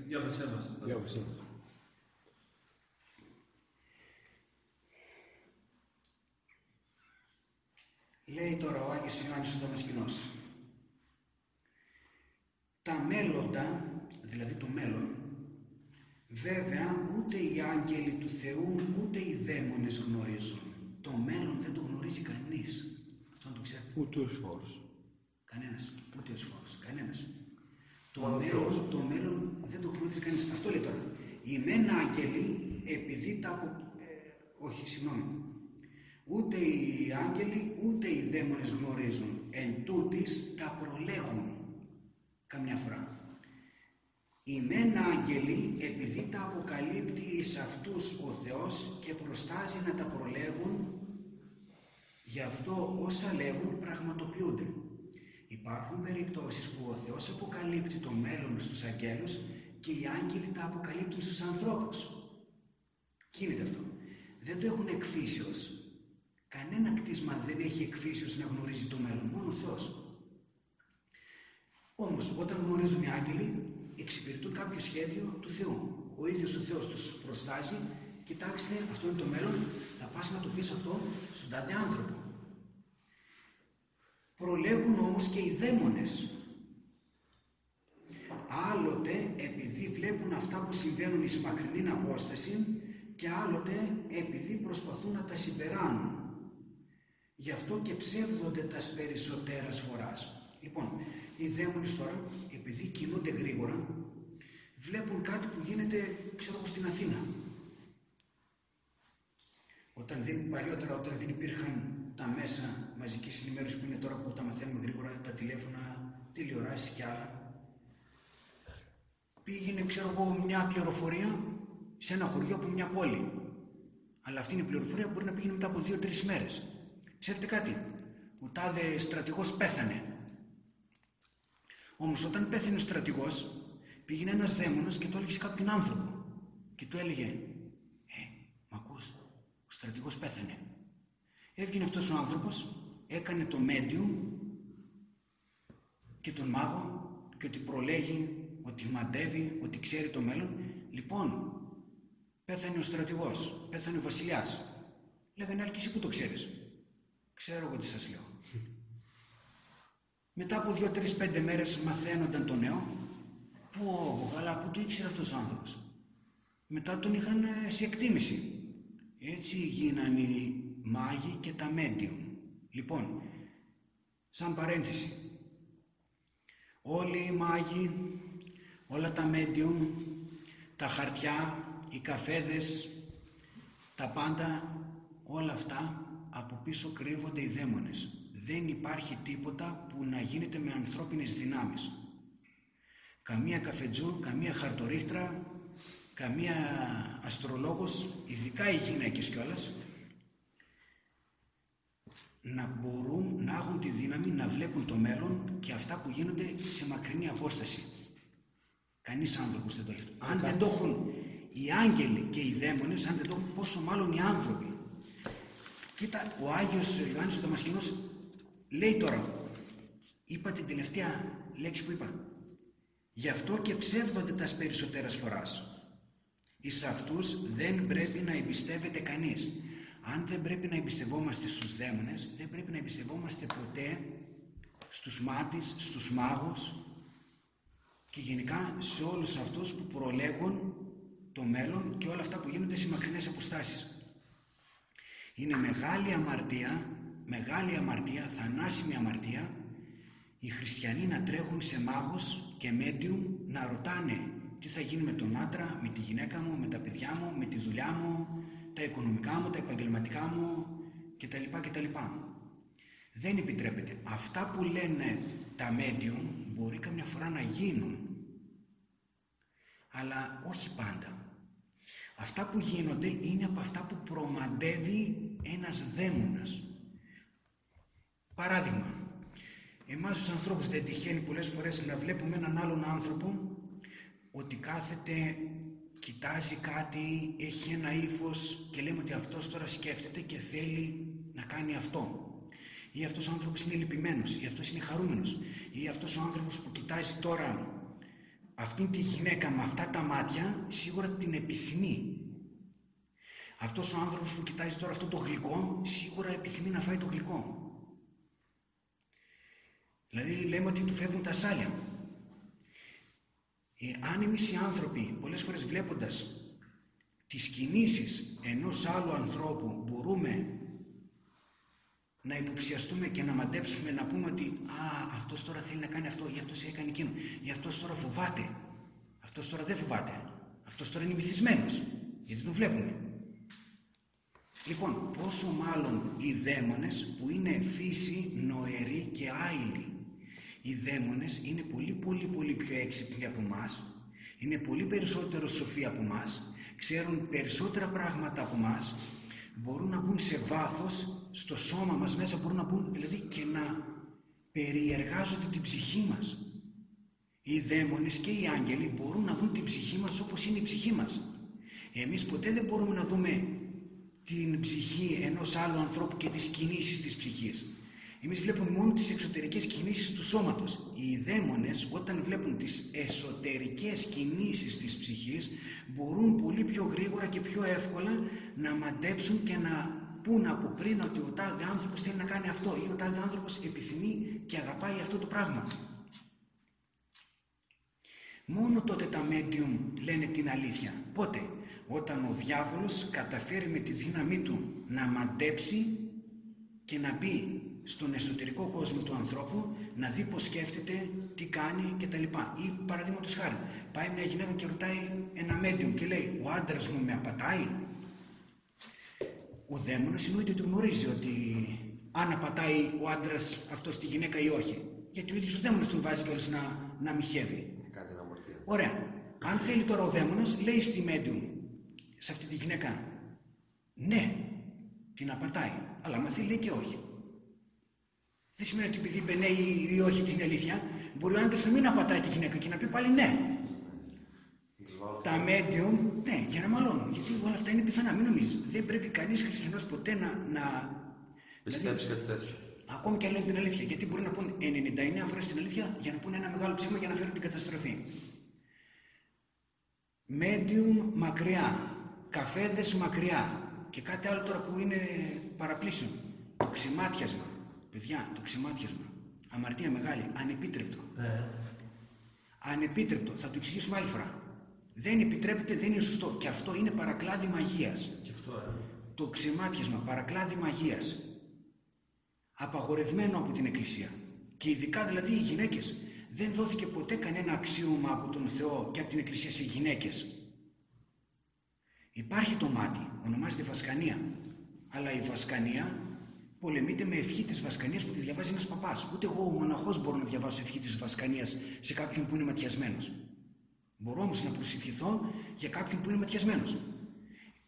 S5: Διάβασέ μας.
S2: Διάβασε.
S1: Λέει τώρα ο Άγιος Ιωάννης ο Δαμασκηνός. Τα μέλλοντα, δηλαδή το μέλλον, βέβαια ούτε οι άγγελοι του Θεού ούτε οι δαίμονες γνωρίζουν. Το μέλλον δεν το γνωρίζει κανείς. Αυτό να το ξέρετε.
S2: Ούτε ο Σφόρος.
S1: Κανένας. Ούτε ο Σφόρος. Κανένας. Το μέλλον, το μέλλον δεν το γνωρίζεις κανείς. Αυτό λέει τώρα. Οι μεν άγγελοι επειδή τα απο... ε, όχι, συγγνώμη. Ούτε οι άγγελοι ούτε οι δαίμονες γνωρίζουν. Εν τούτης τα προλέγουν. Καμιά φορά. Οι μεν άγγελοι επειδή τα αποκαλύπτει εις αυτούς ο Θεός και προστάζει να τα προλέγουν γι' αυτό όσα λέγουν πραγματοποιούνται. Υπάρχουν περιπτώσεις που ο Θεός αποκαλύπτει το μέλλον στους αγγέλους και οι άγγελοι τα αποκαλύπτουν στους ανθρώπους. Γίνεται αυτό. Δεν το έχουν εκφύσεως. Κανένα κτίσμα δεν έχει εκφύσεως να γνωρίζει το μέλλον, μόνο ο Θεός. Όμως όταν γνωρίζουν οι άγγελοι εξυπηρετούν κάποιο σχέδιο του Θεού. Ο ίδιος ο Θεός τους προστάζει, κοιτάξτε αυτό είναι το μέλλον, θα πας να το πεις αυτό στον τάδε άνθρωπο. Προλέγουν όμως και οι δαίμονες. Άλλοτε επειδή βλέπουν αυτά που συμβαίνουν εις μακρινή απόσταση και άλλοτε επειδή προσπαθούν να τα συμπεράνουν. Γι' αυτό και ψεύδονται τας περισσότερας φοράς. Λοιπόν, οι δαίμονες τώρα, επειδή κινούνται γρήγορα, βλέπουν κάτι που γίνεται, ξέρω εγώ, στην Αθήνα. Όταν δεν, παλιότερα, όταν δεν υπήρχαν τα μέσα μαζικής ενημέρωσης που είναι τώρα που τα μαθαίνουμε γρήγορα, τα τηλέφωνα, τηλεοράσεις και άλλα, πήγαινε, ξέρω εγώ, μια πληροφορία σε ένα χωριό από μια πόλη. Αλλά αυτή είναι η πληροφορία που μπορεί να πήγαινε μετά από δύο-τρεις μέρες. Ξέρετε κάτι, ο τάδε στρατηγός πέθανε. Όμως όταν πέθανε ο στρατηγός, πήγαινε ένας δαίμονας και το έλεγε σε κάποιον άνθρωπο. Και του έλεγε, «Ε, μ' ακούς, ο στρατηγός πέθανε». Έβγαινε αυτός ο άνθρωπος, έκανε το medium και τον μάγο και ότι προλέγει, ότι μαντεύει, ότι ξέρει το μέλλον. Λοιπόν, πέθανε ο στρατηγός, πέθανε ο βασιλιάς. Λέγανε άλλοι και εσύ που το ξέρεις. Ξέρω εγώ τι σας λέω. Μετά από δύο-τρεις πέντε μέρες μαθαίνονταν το νέο. Πω, καλά, που το ήξερε αυτός ο άνθρωπος. Μετά τον είχαν ε, σε εκτίμηση. Έτσι γίνανε οι μάγοι και τα medium. Λοιπόν, σαν παρένθεση, όλοι οι μάγοι, όλα τα medium, τα χαρτιά, οι καφέδες, τα πάντα, όλα αυτά από πίσω κρύβονται οι δαίμονες. Δεν υπάρχει τίποτα που να γίνεται με ανθρώπινες δυνάμεις. Καμία καφετζού, καμία χαρτορίχτρα, καμία αστρολόγος, ειδικά οι γυναίκες κιόλας, να μπορούν να έχουν τη δύναμη να βλέπουν το μέλλον και αυτά που γίνονται σε μακρινή απόσταση. Κανείς άνθρωπος δεν το έχει. Αν δεν το έχουν οι άγγελοι και οι δαίμονες, αν δεν το έχουν πόσο μάλλον οι άνθρωποι. Κοίτα, ο Άγιος Ιωάννης ο Δαμασκηνός λέει τώρα, είπα την τελευταία λέξη που είπα, Γι' αυτό και ψεύδονται τας περισσότερες φοράς. Εις αυτούς δεν πρέπει να εμπιστεύεται κανείς. Αν δεν πρέπει να εμπιστευόμαστε στους δαίμονες, δεν πρέπει να εμπιστευόμαστε ποτέ στους μάτις, στους μάγους και γενικά σε όλους αυτούς που προλέγουν το μέλλον και όλα αυτά που γίνονται σε μακρινές αποστάσεις. Είναι μεγάλη αμαρτία, μεγάλη αμαρτία, θανάσιμη αμαρτία, οι χριστιανοί να τρέχουν σε μάγους και μέτιου να ρωτάνε τι θα γίνει με τον άντρα, με τη γυναίκα μου, με τα παιδιά μου, με τη δουλειά μου, τα οικονομικά μου, τα επαγγελματικά μου κτλ. κτλ. Δεν επιτρέπεται. Αυτά που λένε τα medium μπορεί καμιά φορά να γίνουν, αλλά όχι πάντα. Αυτά που γίνονται είναι από αυτά που προμαντεύει ένας δαίμονας. Παράδειγμα, εμάς τους ανθρώπους δεν τυχαίνει πολλές φορές να βλέπουμε έναν άλλον άνθρωπο ότι κάθεται, κοιτάζει κάτι, έχει ένα ύφος και λέμε ότι αυτός τώρα σκέφτεται και θέλει να κάνει αυτό. Ή αυτός ο άνθρωπος είναι λυπημένος, ή αυτός είναι χαρούμενος, ή αυτός ο άνθρωπος που κοιτάζει τώρα αυτήν τη γυναίκα με αυτά τα μάτια, σίγουρα την επιθυμεί. Αυτός ο άνθρωπος που κοιτάζει τώρα αυτό το γλυκό, σίγουρα επιθυμεί να φάει το γλυκό. Δηλαδή λέμε ότι του φεύγουν τα σάλια. Ε, αν εμείς οι άνθρωποι πολλές φορές βλέποντας τις κινήσεις ενός άλλου ανθρώπου μπορούμε να υποψιαστούμε και να μαντέψουμε να πούμε ότι «Α, αυτός τώρα θέλει να κάνει αυτό ή αυτός έκανε εκείνο ή αυτός τώρα φοβάται, αυτός τώρα δεν φοβάται, αυτός τώρα είναι μυθισμένος, γιατί τον βλέπουμε». Λοιπόν, πόσο μάλλον οι δαίμονες που είναι φύση νοερή και άειλη οι δαίμονες είναι πολύ πολύ πολύ πιο έξυπνοι από μας, είναι πολύ περισσότερο σοφοί από μας, ξέρουν περισσότερα πράγματα από μας, μπορούν να μπουν σε βάθος στο σώμα μας μέσα, μπορούν να μπουν δηλαδή και να περιεργάζονται την ψυχή μας. Οι δαίμονες και οι άγγελοι μπορούν να δουν την ψυχή μας όπως είναι η ψυχή μας. Εμείς ποτέ δεν μπορούμε να δούμε την ψυχή ενός άλλου ανθρώπου και τις κινήσεις της ψυχής. Εμείς βλέπουμε μόνο τις εξωτερικές κινήσεις του σώματος. Οι δαίμονες, όταν βλέπουν τις εσωτερικές κινήσεις της ψυχής, μπορούν πολύ πιο γρήγορα και πιο εύκολα να μαντέψουν και να πούν από πριν ότι ο τάδε άνθρωπος θέλει να κάνει αυτό ή ο τάδε άνθρωπος επιθυμεί και αγαπάει αυτό το πράγμα. Μόνο τότε τα medium λένε την αλήθεια. Πότε, όταν ο διάβολος καταφέρει με τη δύναμή του να μαντέψει και να μπει στον εσωτερικό κόσμο του ανθρώπου να δει πώς σκέφτεται, τι κάνει κτλ. Ή παραδείγματος χάρη, πάει μια γυναίκα και ρωτάει ένα medium και λέει «Ο άντρας μου με απατάει». Ο δαίμονας εννοείται ότι γνωρίζει ότι αν απατάει ο άντρας αυτός τη γυναίκα ή όχι. Γιατί ο ίδιος ο δαίμονας τον βάζει κιόλας να, να μοιχεύει.
S2: Κάτι να αμαρτία.
S1: Ωραία. Αν θέλει τώρα ο δαίμονας, λέει στη medium, σε αυτή τη γυναίκα, ναι, την απατάει. Αλλά μα θέλει λέει και όχι. Δεν σημαίνει ότι επειδή είπε ναι ή, ή όχι την αλήθεια, μπορεί ο άντρας να μην απατάει τη γυναίκα και να πει πάλι ναι. Τα medium, ναι, για να μαλώνουν. Γιατί όλα αυτά είναι πιθανά, μην νομίζεις. Δεν πρέπει κανείς χριστιανός ποτέ να. να...
S2: Πιστέψει κάτι τέτοιο.
S1: Ακόμη και αν λένε την αλήθεια. Γιατί μπορεί να πούν 99 φορές την αλήθεια για να πούνε ένα μεγάλο ψέμα για να φέρουν την καταστροφή. Medium μακριά. Καφέδες μακριά. Και κάτι άλλο τώρα που είναι παραπλήσιο. Το ξημάτιασμα. Παιδιά, το ξημάτιασμα. Αμαρτία μεγάλη. Ανεπίτρεπτο.
S5: Ναι.
S1: Ανεπίτρεπτο. Θα το εξηγήσουμε άλλη φορά. Δεν επιτρέπεται, δεν είναι σωστό. Και αυτό είναι παρακλάδι μαγείας.
S5: Και αυτό, ε.
S1: Το ξεμάτιασμα, παρακλάδι μαγείας. Απαγορευμένο από την Εκκλησία. Και ειδικά δηλαδή οι γυναίκες. Δεν δόθηκε ποτέ κανένα αξίωμα από τον Θεό και από την Εκκλησία σε γυναίκες. Υπάρχει το μάτι, ονομάζεται Βασκανία. Αλλά η Βασκανία πολεμείται με ευχή της Βασκανίας που τη διαβάζει ένας παπάς. Ούτε εγώ ο μοναχός μπορώ να διαβάσω ευχή της Βασκανίας σε κάποιον που είναι ματιασμένος. Μπορώ όμως να προσευχηθώ για κάποιον που είναι ματιασμένος.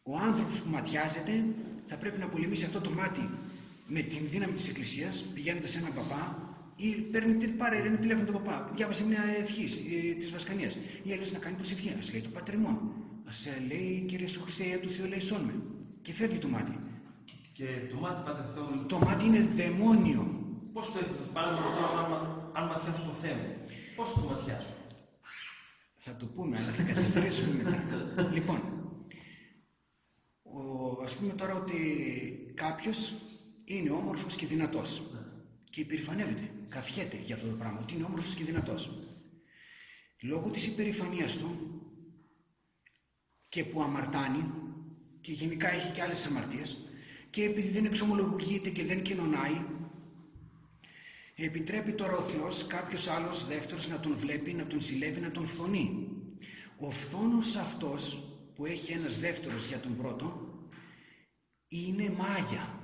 S1: Ο άνθρωπος που ματιάζεται θα πρέπει να πολεμήσει αυτό το μάτι με την δύναμη της Εκκλησίας, πηγαίνοντας σε έναν παπά ή παίρνει, πάρε ένα τηλέφωνο τον παπά, διάβασε μια ευχή ε, της Βασκανίας. Ή άλλη να κάνει προσευχή, α λέει το πατριμόν. Α λέει κύριε Σου Χριστέ, του Θεού λέει με. Και φεύγει το μάτι.
S5: Και το μάτι, Πάτερ Θεό,
S1: Το μάτι είναι δαιμόνιο.
S5: πώς το παράδειγμα τώρα, αν, αν ματιάσω το θέμα, πώς το ματιάσω;
S1: Θα το πούμε, αλλά θα καθυστερήσουμε μετά. λοιπόν, ο, ας πούμε τώρα ότι κάποιος είναι όμορφος και δυνατός και υπερηφανεύεται, καφιέται για αυτό το πράγμα, ότι είναι όμορφος και δυνατός. Λόγω της υπερηφανίας του και που αμαρτάνει και γενικά έχει και άλλες αμαρτίες και επειδή δεν εξομολογείται και δεν κοινωνάει επιτρέπει τώρα ο Θεός κάποιος άλλος δεύτερος να τον βλέπει, να τον συλλεύει, να τον φθονεί. Ο φθόνος αυτός που έχει ένας δεύτερος για τον πρώτο είναι μάγια.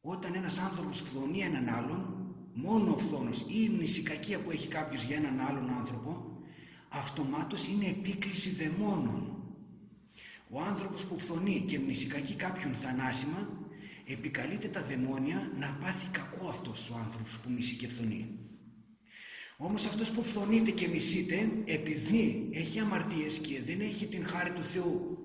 S1: Όταν ένας άνθρωπος φθονεί έναν άλλον, μόνο ο φθόνος ή η μνησικακία που έχει κάποιος για έναν άλλον άνθρωπο, αυτομάτως είναι επίκληση δαιμόνων. Ο άνθρωπος που φθονεί και μνησικακεί κάποιον θανάσιμα, επικαλείται τα δαιμόνια να πάθει κακό αυτός ο άνθρωπος που μισεί και φθονεί. Όμως αυτός που φθονείται και μισείται, επειδή έχει αμαρτίες και δεν έχει την χάρη του Θεού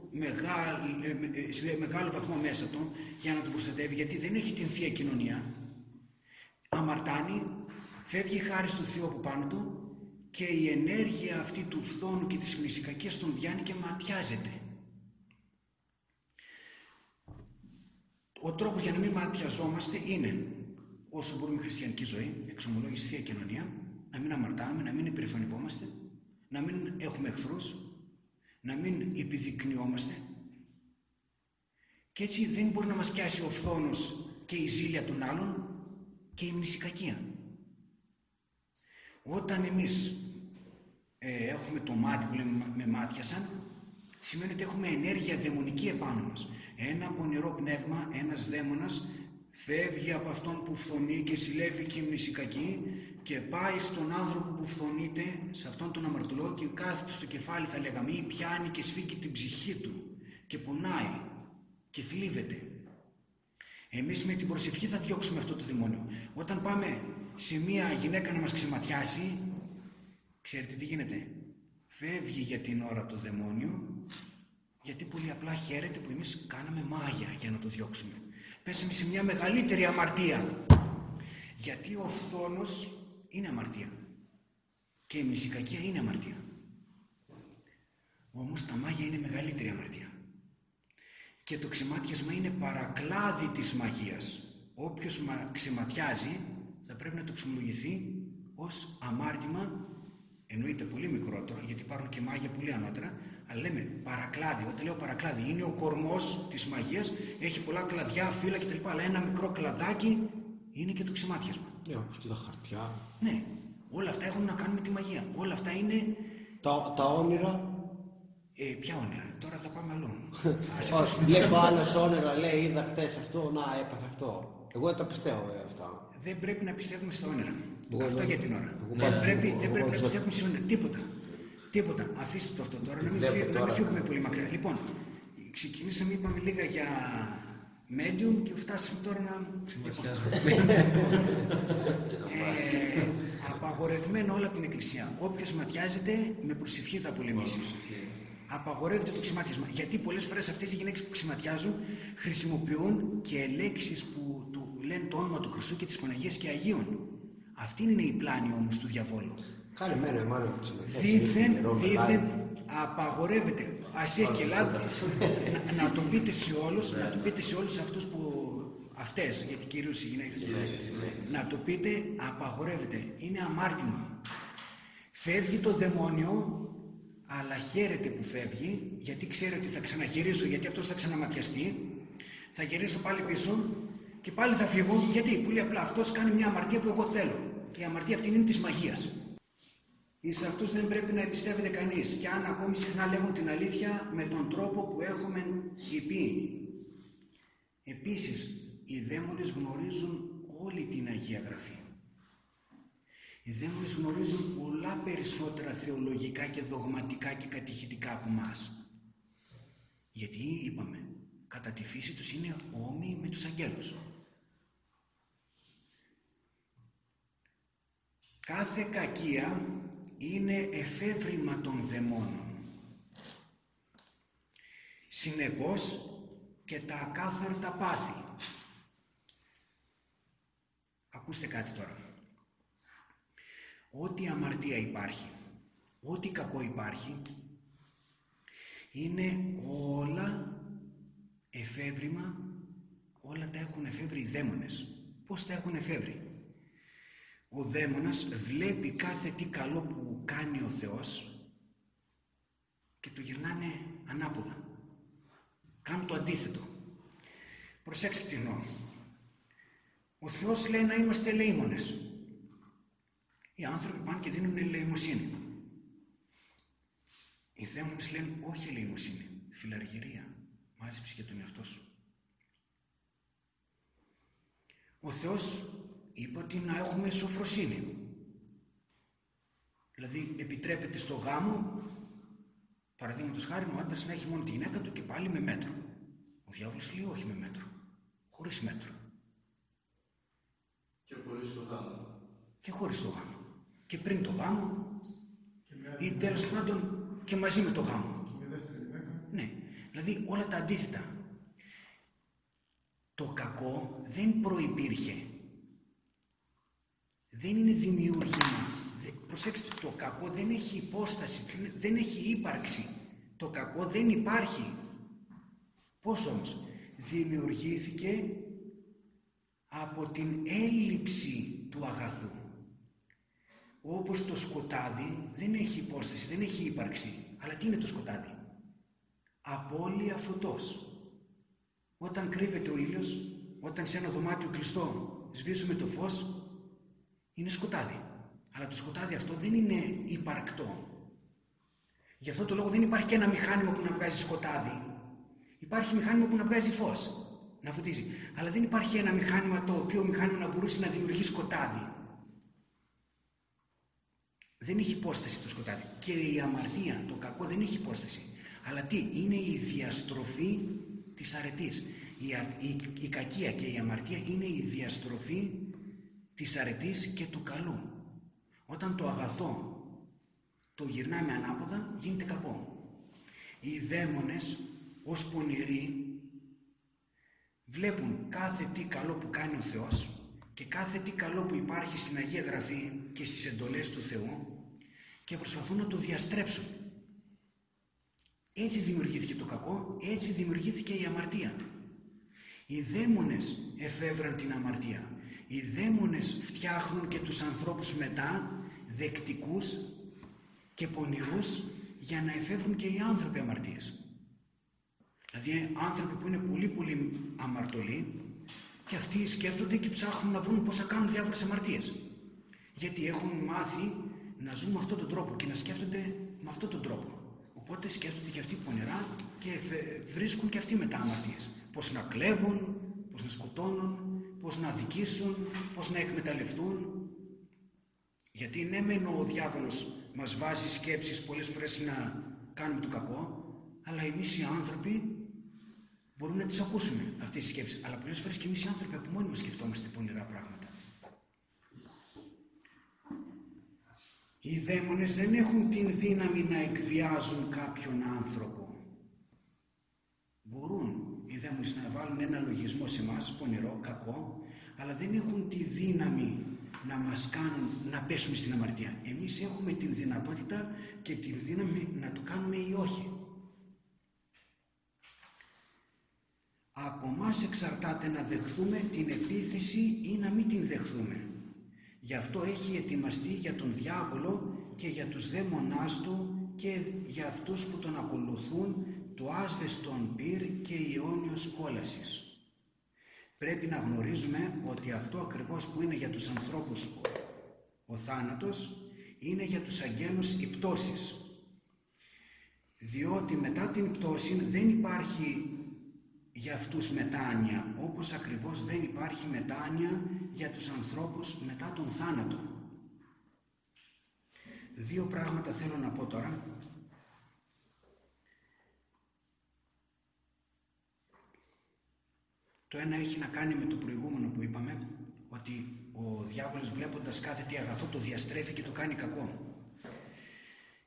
S1: ε, σε μεγάλο βαθμό μέσα του για να τον προστατεύει, γιατί δεν έχει την Θεία Κοινωνία, αμαρτάνει, φεύγει η χάρη του Θεού από πάνω του και η ενέργεια αυτή του φθόνου και της μνησικακίας τον πιάνει και ματιάζεται. Ο τρόπος για να μην ματιαζόμαστε είναι όσο μπορούμε χριστιανική ζωή, εξομολόγηση Θεία Κοινωνία, να μην αμαρτάμε, να μην υπερηφανευόμαστε, να μην έχουμε εχθρούς, να μην επιδεικνυόμαστε και έτσι δεν μπορεί να μας πιάσει ο φθόνος και η ζήλια των άλλων και η μνησικακία. Όταν εμείς ε, έχουμε το μάτι που λέμε με μάτιασαν, σημαίνει ότι έχουμε ενέργεια δαιμονική επάνω μας. Ένα πονηρό πνεύμα, ένας δαίμονας, φεύγει από αυτόν που φθονεί και συλλεύει και μνησικακή και πάει στον άνθρωπο που φθονείται, σε αυτόν τον αμαρτωλό και κάθεται στο κεφάλι θα λέγαμε ή πιάνει και σφίγγει την ψυχή του και πονάει και θλίβεται. Εμείς με την προσευχή θα διώξουμε αυτό το δαιμόνιο. Όταν πάμε σε μία γυναίκα να μας ξεματιάσει, ξέρετε τι γίνεται; Φεύγει για την ώρα το δαιμόνιο, γιατί πολύ απλά χαίρεται που εμείς κάναμε μάγια για να το διώξουμε. Πέσαμε σε μια μεγαλύτερη αμαρτία. Γιατί ο φθόνος είναι αμαρτία. Και η μνησικακία είναι αμαρτία. Όμως τα μάγια είναι μεγαλύτερη αμαρτία. Και το ξεμάτιασμα είναι παρακλάδι της μαγείας. Όποιος ξεματιάζει θα πρέπει να το ξεμολογηθεί ως αμάρτημα, εννοείται πολύ μικρότερο, γιατί υπάρχουν και μάγια πολύ ανώτερα, αλλά λέμε παρακλάδι. Όταν λέω παρακλάδι, είναι ο κορμός της μαγείας, έχει πολλά κλαδιά, φύλλα κτλ. Αλλά ένα μικρό κλαδάκι είναι και το ξεμάτιασμα.
S2: Ναι, όπως και τα χαρτιά.
S1: Ναι, όλα αυτά έχουν να κάνουν με τη μαγεία. Όλα αυτά είναι.
S2: Τα, τα όνειρα;
S1: Ε, ποια όνειρα, τώρα θα πάμε αλλού. <laughs> Ας
S2: Όχι,
S1: αφήσουμε-
S2: βλέπω άλλος όνειρα, λέει είδα χτες αυτό, να έπαθε αυτό. Εγώ δεν τα πιστεύω ε, αυτά.
S1: Δεν πρέπει να πιστεύουμε στα όνειρα.
S2: Εγώ
S1: αυτό
S2: δεν-
S1: για την ώρα.
S2: εγώ
S1: δεν
S2: πάντα-
S1: πρέπει,
S2: εγώ
S1: δεν πρέπει να
S2: πάντα-
S1: πιστεύουμε σε όνειρα. Τίποτα. Τίποτα. Αφήστε το αυτό τώρα, να μην,
S2: Βλέπω
S1: φύγουμε, να μην
S2: τώρα.
S1: φύγουμε πολύ μακριά. Λοιπόν, ξεκινήσαμε, είπαμε λίγα για medium και φτάσαμε τώρα να. <laughs> Ε, απαγορευμένο όλα από την Εκκλησία. Όποιος ματιάζεται με προσευχή θα πολεμήσει. Απαγορεύεται το ξηματιασμα. Γιατί πολλές φορές αυτές οι γυναίκες που ξηματιάζουν χρησιμοποιούν και λέξεις που του λένε το όνομα του Χριστού και της Παναγίας και Αγίων. Αυτή είναι η πλάνη όμως του διαβόλου.
S2: Κάνε εμένα, μάλλον που συμμετέχει.
S1: Δήθεν,
S2: Νερό,
S1: δήθεν
S2: μεγάλο.
S1: απαγορεύεται. Α έχει και λάθο. <laughs> να, να το πείτε σε όλους, να το πείτε σε όλους αυτούς που. Αυτές, γιατί κυρίως οι γυναίκες. Να το πείτε, απαγορεύεται. Είναι αμάρτημα. Φεύγει το δαιμόνιο, αλλά χαίρεται που φεύγει, γιατί ξέρει ότι θα ξαναγυρίσω, γιατί αυτός θα ξαναματιαστεί. Θα γυρίσω πάλι πίσω και πάλι θα φύγω. Γιατί, πολύ απλά αυτός κάνει μια αμαρτία που εγώ θέλω. Η αμαρτία αυτή είναι της μαγείας. Εις αυτούς δεν πρέπει να εμπιστεύεται κανείς και αν ακόμη συχνά λέγουν την αλήθεια με τον τρόπο που έχουμε υπεί. Επίσης, οι δαίμονες γνωρίζουν όλη την Αγία Γραφή. Οι δαίμονες γνωρίζουν πολλά περισσότερα θεολογικά και δογματικά και κατηχητικά από μας. Γιατί είπαμε, κατά τη φύση τους είναι όμοιοι με τους αγγέλους. Κάθε κακία είναι εφεύρημα των δαιμόνων. Συνεπώς και τα ακάθαρτα πάθη. Ακούστε κάτι τώρα. Ό,τι αμαρτία υπάρχει, ό,τι κακό υπάρχει είναι όλα εφεύρημα, όλα τα έχουν εφεύρει οι δαίμονες. Πώς τα έχουν εφεύρει; Ο δαίμονας βλέπει κάθε τι καλό που κάνει ο Θεός και το γυρνάνε ανάποδα. Κάνουν το αντίθετο. Προσέξτε τι εννοώ. Ο Θεός λέει να είμαστε ελεήμονες. Οι άνθρωποι πάνε και δίνουν ελεημοσύνη. Οι δαίμονες λένε όχι ελεημοσύνη, φιλαργυρία. Μάζεψε για τον εαυτό σου. Ο Θεός είπε ότι να έχουμε σοφροσύνη. Δηλαδή επιτρέπεται στο γάμο, παραδείγματος χάρη ο άντρας να έχει μόνο τη γυναίκα του και πάλι με μέτρο. Ο διάβολος λέει όχι με μέτρο, χωρίς μέτρο
S3: Και χωρίς το γάμο.
S1: και χωρίς το γάμο. Και πριν το γάμο ή τέλος πάντων και μαζί με το γάμο. Ναι, δηλαδή όλα τα αντίθετα. Το κακό δεν προϋπήρχε. Δεν είναι δημιουργήμα. Δε- Προσέξτε, το κακό δεν έχει υπόσταση, δεν- δεν έχει ύπαρξη. Το κακό δεν υπάρχει. Πώς όμως; Δημιουργήθηκε από την έλλειψη του αγαθού. Όπως το σκοτάδι δεν έχει υπόσταση, δεν έχει ύπαρξη. Αλλά τι είναι το σκοτάδι; Απώλεια φωτός. Όταν κρύβεται ο ήλιος, όταν σε ένα δωμάτιο κλειστό σβήσουμε το φως, είναι σκοτάδι. Αλλά το σκοτάδι αυτό δεν είναι υπαρκτό. Γι' αυτό το λόγο δεν υπάρχει και ένα μηχάνημα που να βγάζει σκοτάδι. Υπάρχει μηχάνημα που να βγάζει φως, να φωτίζει. Αλλά δεν υπάρχει ένα μηχάνημα το οποίο μηχάνημα να μπορούσε να δημιουργεί σκοτάδι. Δεν έχει υπόσταση το σκοτάδι. Και η αμαρτία, το κακό δεν έχει υπόσταση. Αλλά τι, είναι η διαστροφή της αρετής. Η, α- η, η κακία και η αμαρτία είναι η διαστροφή της αρετής και του καλού. Όταν το αγαθό το γυρνάμε ανάποδα, γίνεται κακό. Οι δαίμονες ως πονηροί βλέπουν κάθε τι καλό που κάνει ο Θεός και κάθε τι καλό που υπάρχει στην Αγία Γραφή και στις εντολές του Θεού και προσπαθούν να το διαστρέψουν. Έτσι δημιουργήθηκε το κακό, έτσι δημιουργήθηκε η αμαρτία. Οι δαίμονες εφεύραν την αμαρτία. Οι δαίμονες φτιάχνουν και τους ανθρώπους μετά δεκτικούς και πονηρούς για να εφεύρουν και οι άνθρωποι αμαρτίες. Δηλαδή άνθρωποι που είναι πολύ πολύ αμαρτωλοί και αυτοί σκέφτονται και ψάχνουν να βρουν πώς θα κάνουν διάφορες αμαρτίες. Γιατί έχουν μάθει να ζουν με αυτόν τον τρόπο και να σκέφτονται με αυτόν τον τρόπο. Οπότε σκέφτονται και αυτοί πονηρά και φε- βρίσκουν και αυτοί μετά αμαρτίες. Πώς να κλέβουν, πώς να σκοτώνουν, πώς να αδικήσουν, πώς να εκμεταλλευτούν. Γιατί ναι μεν ο διάβολος μας βάζει σκέψεις πολλές φορές να κάνουμε το κακό, αλλά εμείς οι άνθρωποι μπορούμε να τις ακούσουμε αυτές τις σκέψεις. Αλλά πολλές φορές και εμείς οι άνθρωποι από μόνοι μας σκεφτόμαστε πονηρά πράγματα. Οι δαίμονες δεν έχουν την δύναμη να εκβιάζουν κάποιον άνθρωπο. Μπορούν οι δαίμονες να βάλουν ένα λογισμό σε μας, πονηρό, κακό, αλλά δεν έχουν τη δύναμη να μας κάνουν να πέσουμε στην αμαρτία. Εμείς έχουμε την δυνατότητα και την δύναμη να το κάνουμε ή όχι. Από μας εξαρτάται να δεχθούμε την επίθεση ή να μην την δεχθούμε. Γι' αυτό έχει ετοιμαστεί για τον διάβολο και για τους δαίμονάς του και για αυτούς που τον ακολουθούν το άσβεστον πυρ και η αιώνιος κόλασης. Πρέπει να γνωρίζουμε ότι αυτό ακριβώς που είναι για τους ανθρώπους ο θάνατος είναι για τους αγγέλους η πτώσης. Διότι μετά την πτώση δεν υπάρχει για αυτούς μετάνοια, όπως ακριβώς δεν υπάρχει μετάνοια για τους ανθρώπους μετά τον θάνατο. Δύο πράγματα θέλω να πω τώρα. Το ένα έχει να κάνει με το προηγούμενο που είπαμε, ότι ο διάβολος βλέποντας κάθε τι αγαθό το διαστρέφει και το κάνει κακό.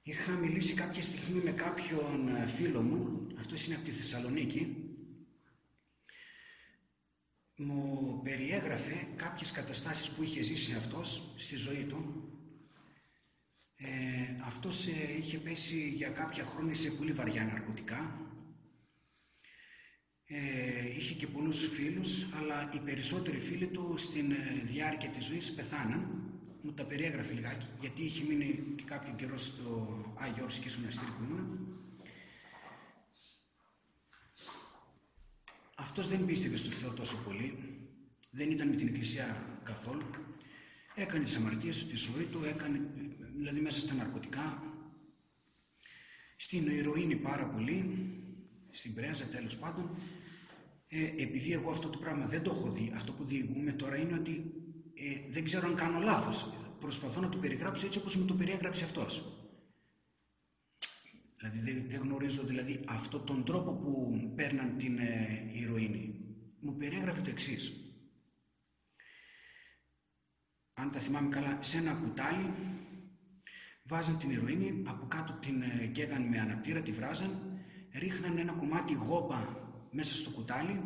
S1: Είχα μιλήσει κάποια στιγμή με κάποιον ε, φίλο μου, αυτός είναι από τη Θεσσαλονίκη, μου περιέγραφε κάποιες καταστάσεις που είχε ζήσει αυτός στη ζωή του Ε, αυτός ε, είχε πέσει για κάποια χρόνια σε πολύ βαριά ναρκωτικά. Ε, είχε και πολλούς φίλους, αλλά οι περισσότεροι φίλοι του στην ε, διάρκεια της ζωής πεθάναν. Μου τα περιέγραφε λιγάκι, γιατί είχε μείνει και κάποιο καιρό στο Άγιο Όρος και στο μοναστήρι που ήμουν. Αυτός δεν πίστευε στο Θεό τόσο πολύ, δεν ήταν με την Εκκλησία καθόλου. Έκανε τις αμαρτίες του, τη ζωή του, έκανε, δηλαδή μέσα στα ναρκωτικά, στην ηρωίνη πάρα πολύ, στην πρέζα τέλος πάντων. Ε, επειδή εγώ αυτό το πράγμα δεν το έχω δει, αυτό που διηγούμε τώρα είναι ότι ε, δεν ξέρω αν κάνω λάθος. Προσπαθώ να το περιγράψω έτσι όπως μου το περιέγραψε αυτός. Δηλαδή δεν, δεν γνωρίζω δηλαδή αυτό τον τρόπο που παίρναν την ε, ηρωίνη. Μου περιέγραφε το εξής. Αν τα θυμάμαι καλά, σε ένα κουτάλι βάζαν την ηρωίνη, από κάτω την ε, καίγαν με αναπτήρα, τη βράζαν, ρίχναν ένα κομμάτι γόπα μέσα στο κουτάλι,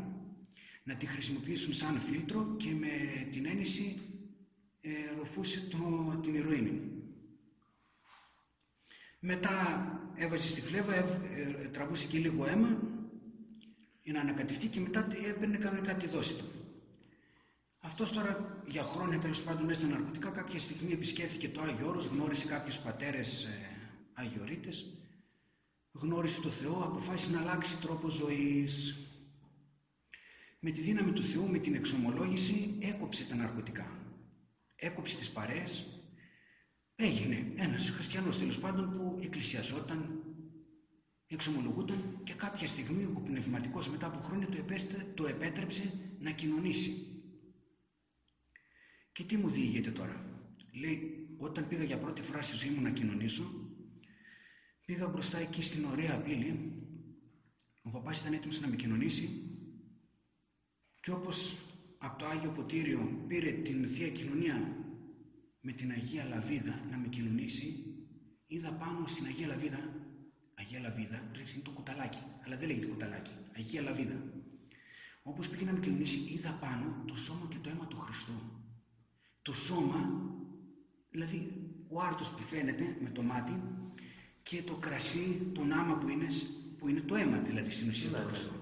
S1: να τη χρησιμοποιήσουν σαν φίλτρο και με την ένεση ε, ροφούσε το, την ηρωίνη. Μετά έβαζε στη φλέβα, ε, ε, τραβούσε και λίγο αίμα για να ανακατευτεί και μετά έπαιρνε κανονικά τη δόση του. Αυτός τώρα για χρόνια τέλος πάντων μέσα στα ναρκωτικά κάποια στιγμή επισκέφθηκε το Άγιο Όρος, γνώρισε κάποιους πατέρες ε, Αγιορείτες, γνώρισε το Θεό, αποφάσισε να αλλάξει τρόπο ζωής. Με τη δύναμη του Θεού, με την εξομολόγηση, έκοψε τα ναρκωτικά. Έκοψε τις παρέες, έγινε ένας χριστιανός τέλος πάντων που εκκλησιαζόταν, εξομολογούταν και κάποια στιγμή ο πνευματικός μετά από χρόνια το, επέστε, το επέτρεψε να κοινωνήσει. Και τι μου διηγείται τώρα; Λέει, όταν πήγα για πρώτη φορά στη ζωή μου να κοινωνήσω, πήγα μπροστά εκεί στην ωραία πύλη, ο παπάς ήταν έτοιμος να με κοινωνήσει και όπως από το Άγιο Ποτήριο πήρε την Θεία Κοινωνία με την Αγία Λαβίδα να με κοινωνήσει, είδα πάνω στην Αγία Λαβίδα, Αγία Λαβίδα, είναι το κουταλάκι, αλλά δεν λέγεται κουταλάκι, Αγία Λαβίδα. Όπως πήγε να με κοινωνήσει, είδα πάνω το σώμα και το αίμα του Χριστού. Το σώμα, δηλαδή ο άρτος που φαίνεται με το μάτι και το κρασί, τον άμα που είναι, που είναι το αίμα δηλαδή στην ουσία του Χριστού.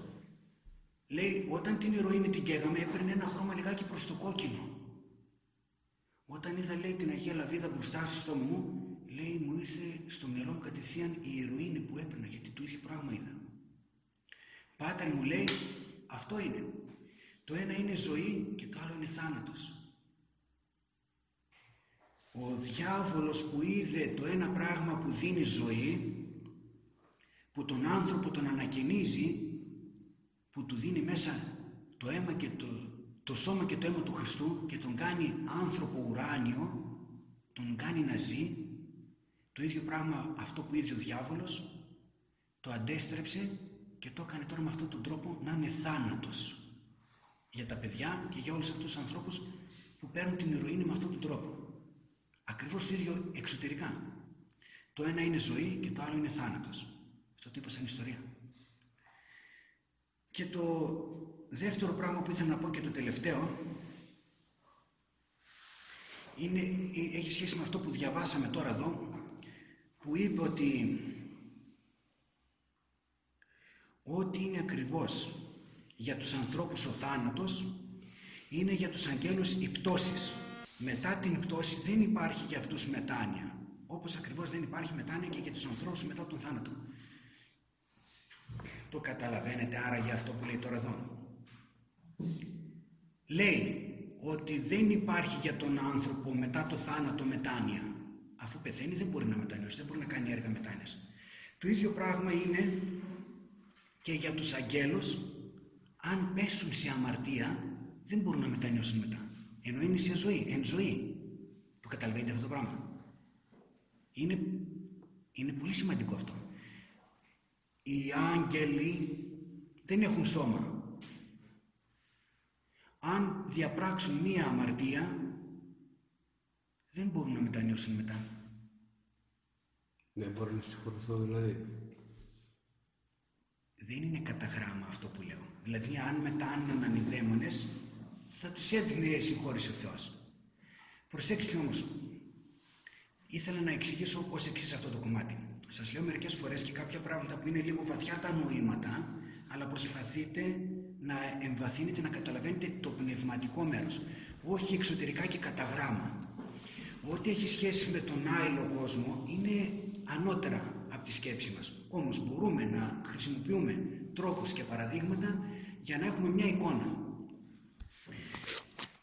S1: Λέει, όταν την ηρωίνη την καίγαμε έπαιρνε ένα χρώμα λιγάκι προς το κόκκινο. Όταν είδα λέει την Αγία Λαβίδα μπροστά στο μου, λέει μου ήρθε στο μυαλό μου κατευθείαν η ηρωίνη που έπαιρνα γιατί του ίδιο πράγμα είδα. Πάτερ μου λέει αυτό είναι. Το ένα είναι ζωή και το άλλο είναι θάνατος. Ο διάβολος που είδε το ένα πράγμα που δίνει ζωή, που τον άνθρωπο τον ανακαινίζει, που του δίνει μέσα το αίμα και το, το σώμα και το αίμα του Χριστού και τον κάνει άνθρωπο ουράνιο, τον κάνει να ζει, το ίδιο πράγμα αυτό που είδε ο διάβολος, το αντέστρεψε και το έκανε τώρα με αυτόν τον τρόπο να είναι θάνατος για τα παιδιά και για όλους αυτούς τους ανθρώπους που παίρνουν την ηρωίνη με αυτόν τον τρόπο. Ακριβώς το ίδιο εξωτερικά. Το ένα είναι ζωή και το άλλο είναι θάνατος. Αυτό το είπα σαν ιστορία. Και το δεύτερο πράγμα που ήθελα να πω και το τελευταίο είναι, έχει σχέση με αυτό που διαβάσαμε τώρα εδώ που είπε ότι ό,τι είναι ακριβώς για τους ανθρώπους ο θάνατος είναι για τους αγγέλους οι πτώσεις. Μετά την πτώση δεν υπάρχει για αυτούς μετάνοια. Όπως ακριβώς δεν υπάρχει μετάνοια και για τους ανθρώπους μετά τον θάνατο. Το καταλαβαίνετε άρα για αυτό που λέει τώρα εδώ. Λέει ότι δεν υπάρχει για τον άνθρωπο μετά το θάνατο μετάνοια. Αφού πεθαίνει δεν μπορεί να μετανιώσει, δεν μπορεί να κάνει έργα μετάνοιας. Το ίδιο πράγμα είναι και για τους αγγέλους αν πέσουν σε αμαρτία δεν μπορούν να μετανιώσουν μετά. Ενώ είναι σε ζωή, εν ζωή. Το καταλαβαίνετε αυτό το πράγμα. Είναι, είναι πολύ σημαντικό αυτό. Οι άγγελοι δεν έχουν σώμα. Αν διαπράξουν μία αμαρτία, δεν μπορούν να μετανιώσουν μετά.
S2: Δεν μπορούν να συγχωρηθώ δηλαδή.
S1: Δεν είναι κατά γράμμα αυτό που λέω. Δηλαδή αν μετάνιωναν οι δαίμονες, θα τους έδινε συγχώρηση ο Θεός. Προσέξτε όμως, ήθελα να εξηγήσω ως εξής αυτό το κομμάτι. Σας λέω μερικές φορές και κάποια πράγματα που είναι λίγο βαθιά τα νοήματα, αλλά προσπαθείτε να εμβαθύνετε, να καταλαβαίνετε το πνευματικό μέρος. Όχι εξωτερικά και κατά γράμμα. Ό,τι έχει σχέση με τον άειλο κόσμο είναι ανώτερα από τη σκέψη μας. Όμως μπορούμε να χρησιμοποιούμε τρόπους και παραδείγματα για να έχουμε μια εικόνα.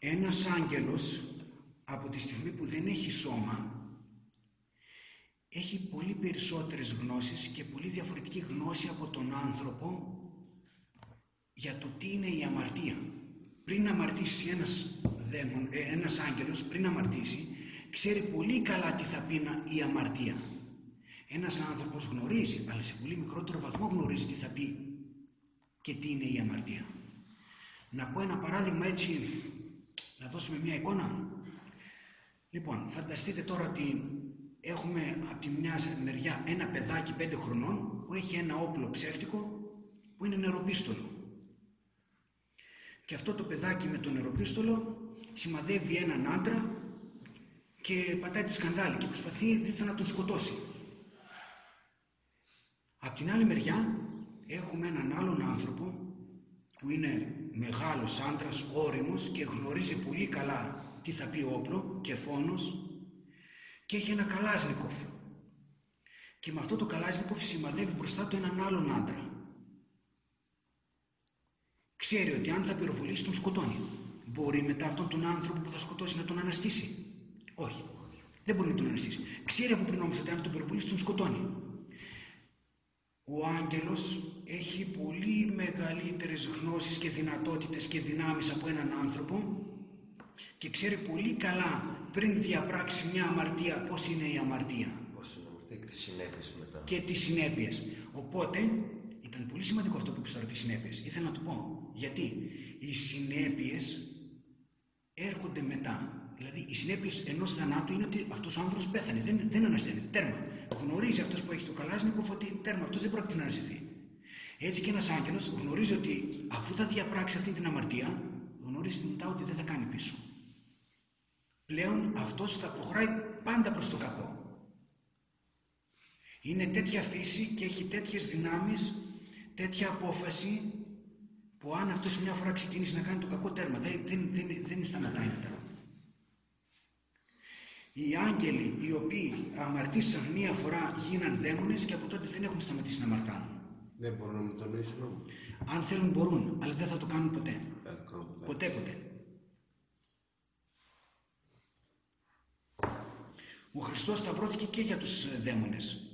S1: Ένας άγγελος από τη στιγμή που δεν έχει σώμα έχει πολύ περισσότερες γνώσεις και πολύ διαφορετική γνώση από τον άνθρωπο για το τι είναι η αμαρτία. Πριν αμαρτήσει ένας, δαίμον, ε, ένας άγγελος, πριν αμαρτήσει, ξέρει πολύ καλά τι θα πει η αμαρτία. Ένας άνθρωπος γνωρίζει, αλλά σε πολύ μικρότερο βαθμό γνωρίζει τι θα πει και τι είναι η αμαρτία. Να πω ένα παράδειγμα έτσι, να δώσουμε μια εικόνα. Λοιπόν, φανταστείτε τώρα ότι έχουμε από τη μια μεριά ένα παιδάκι πέντε χρονών που έχει ένα όπλο ψεύτικο που είναι νεροπίστολο. Και αυτό το παιδάκι με το νεροπίστολο σημαδεύει έναν άντρα και πατάει τη σκανδάλη και προσπαθεί δίθεν να τον σκοτώσει. Απ' την άλλη μεριά έχουμε έναν άλλον άνθρωπο που είναι μεγάλος άντρας, όριμος και γνωρίζει πολύ καλά τι θα πει όπλο και φόνος και έχει ένα καλάζνικοφ. Και με αυτό το καλάζνικοφ σημαδεύει μπροστά του έναν άλλον άντρα. Ξέρει ότι αν θα πυροβολήσει τον σκοτώνει. Μπορεί μετά αυτόν τον άνθρωπο που θα σκοτώσει να τον αναστήσει. Όχι. Δεν μπορεί να τον αναστήσει. Ξέρει από πριν όμως ότι αν τον πυροβολήσει τον σκοτώνει. Ο άγγελος έχει πολύ μεγαλύτερες γνώσεις και δυνατότητες και δυνάμεις από έναν άνθρωπο και ξέρει πολύ καλά πριν διαπράξει μια αμαρτία πώς είναι η αμαρτία.
S4: Πώς είναι αμαρτία και τις συνέπειες μετά.
S1: Και τις συνέπειες. Οπότε ήταν πολύ σημαντικό αυτό που είπες τώρα τις συνέπειες. Ήθελα να το πω. Γιατί; Οι συνέπειες έρχονται μετά. Δηλαδή οι συνέπειες ενός θανάτου είναι ότι αυτός ο άνθρωπος πέθανε. Δεν, δεν ανασταίνεται. Τέρμα. Γνωρίζει αυτός που έχει το καλάζνικο ότι τέρμα αυτός δεν πρόκειται να αναστηθεί. Έτσι και ένας άγγελος γνωρίζει ότι αφού θα διαπράξει αυτή την αμαρτία, γνωρίζει μετά ότι δεν θα κάνει πίσω πλέον αυτός θα προχωράει πάντα προς το κακό. Είναι τέτοια φύση και έχει τέτοιες δυνάμεις, τέτοια απόφαση που αν αυτός μια φορά ξεκινήσει να κάνει το κακό τέρμα, δεν, δεν, δεν, δεν σταματάει μετά. Οι άγγελοι οι οποίοι αμαρτήσαν μία φορά γίναν δαίμονες και από τότε δεν έχουν σταματήσει να αμαρτάνουν.
S2: Δεν μπορούν να μου το λύσουν.
S1: Αν θέλουν μπορούν, αλλά δεν θα το κάνουν ποτέ. Ποτέ ποτέ. Ο Χριστός σταυρώθηκε και για τους ε, δαίμονες.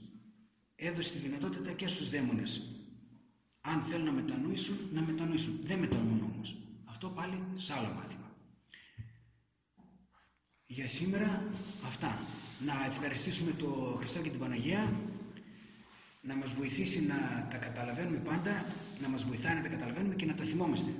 S1: Έδωσε τη δυνατότητα και στους δαίμονες. Αν θέλουν να μετανοήσουν, να μετανοήσουν. Δεν μετανοούν όμως. Αυτό πάλι σε άλλο μάθημα. Για σήμερα αυτά. Να ευχαριστήσουμε τον Χριστό και την Παναγία να μας βοηθήσει να τα καταλαβαίνουμε πάντα, να μας βοηθάει να τα καταλαβαίνουμε και να τα θυμόμαστε.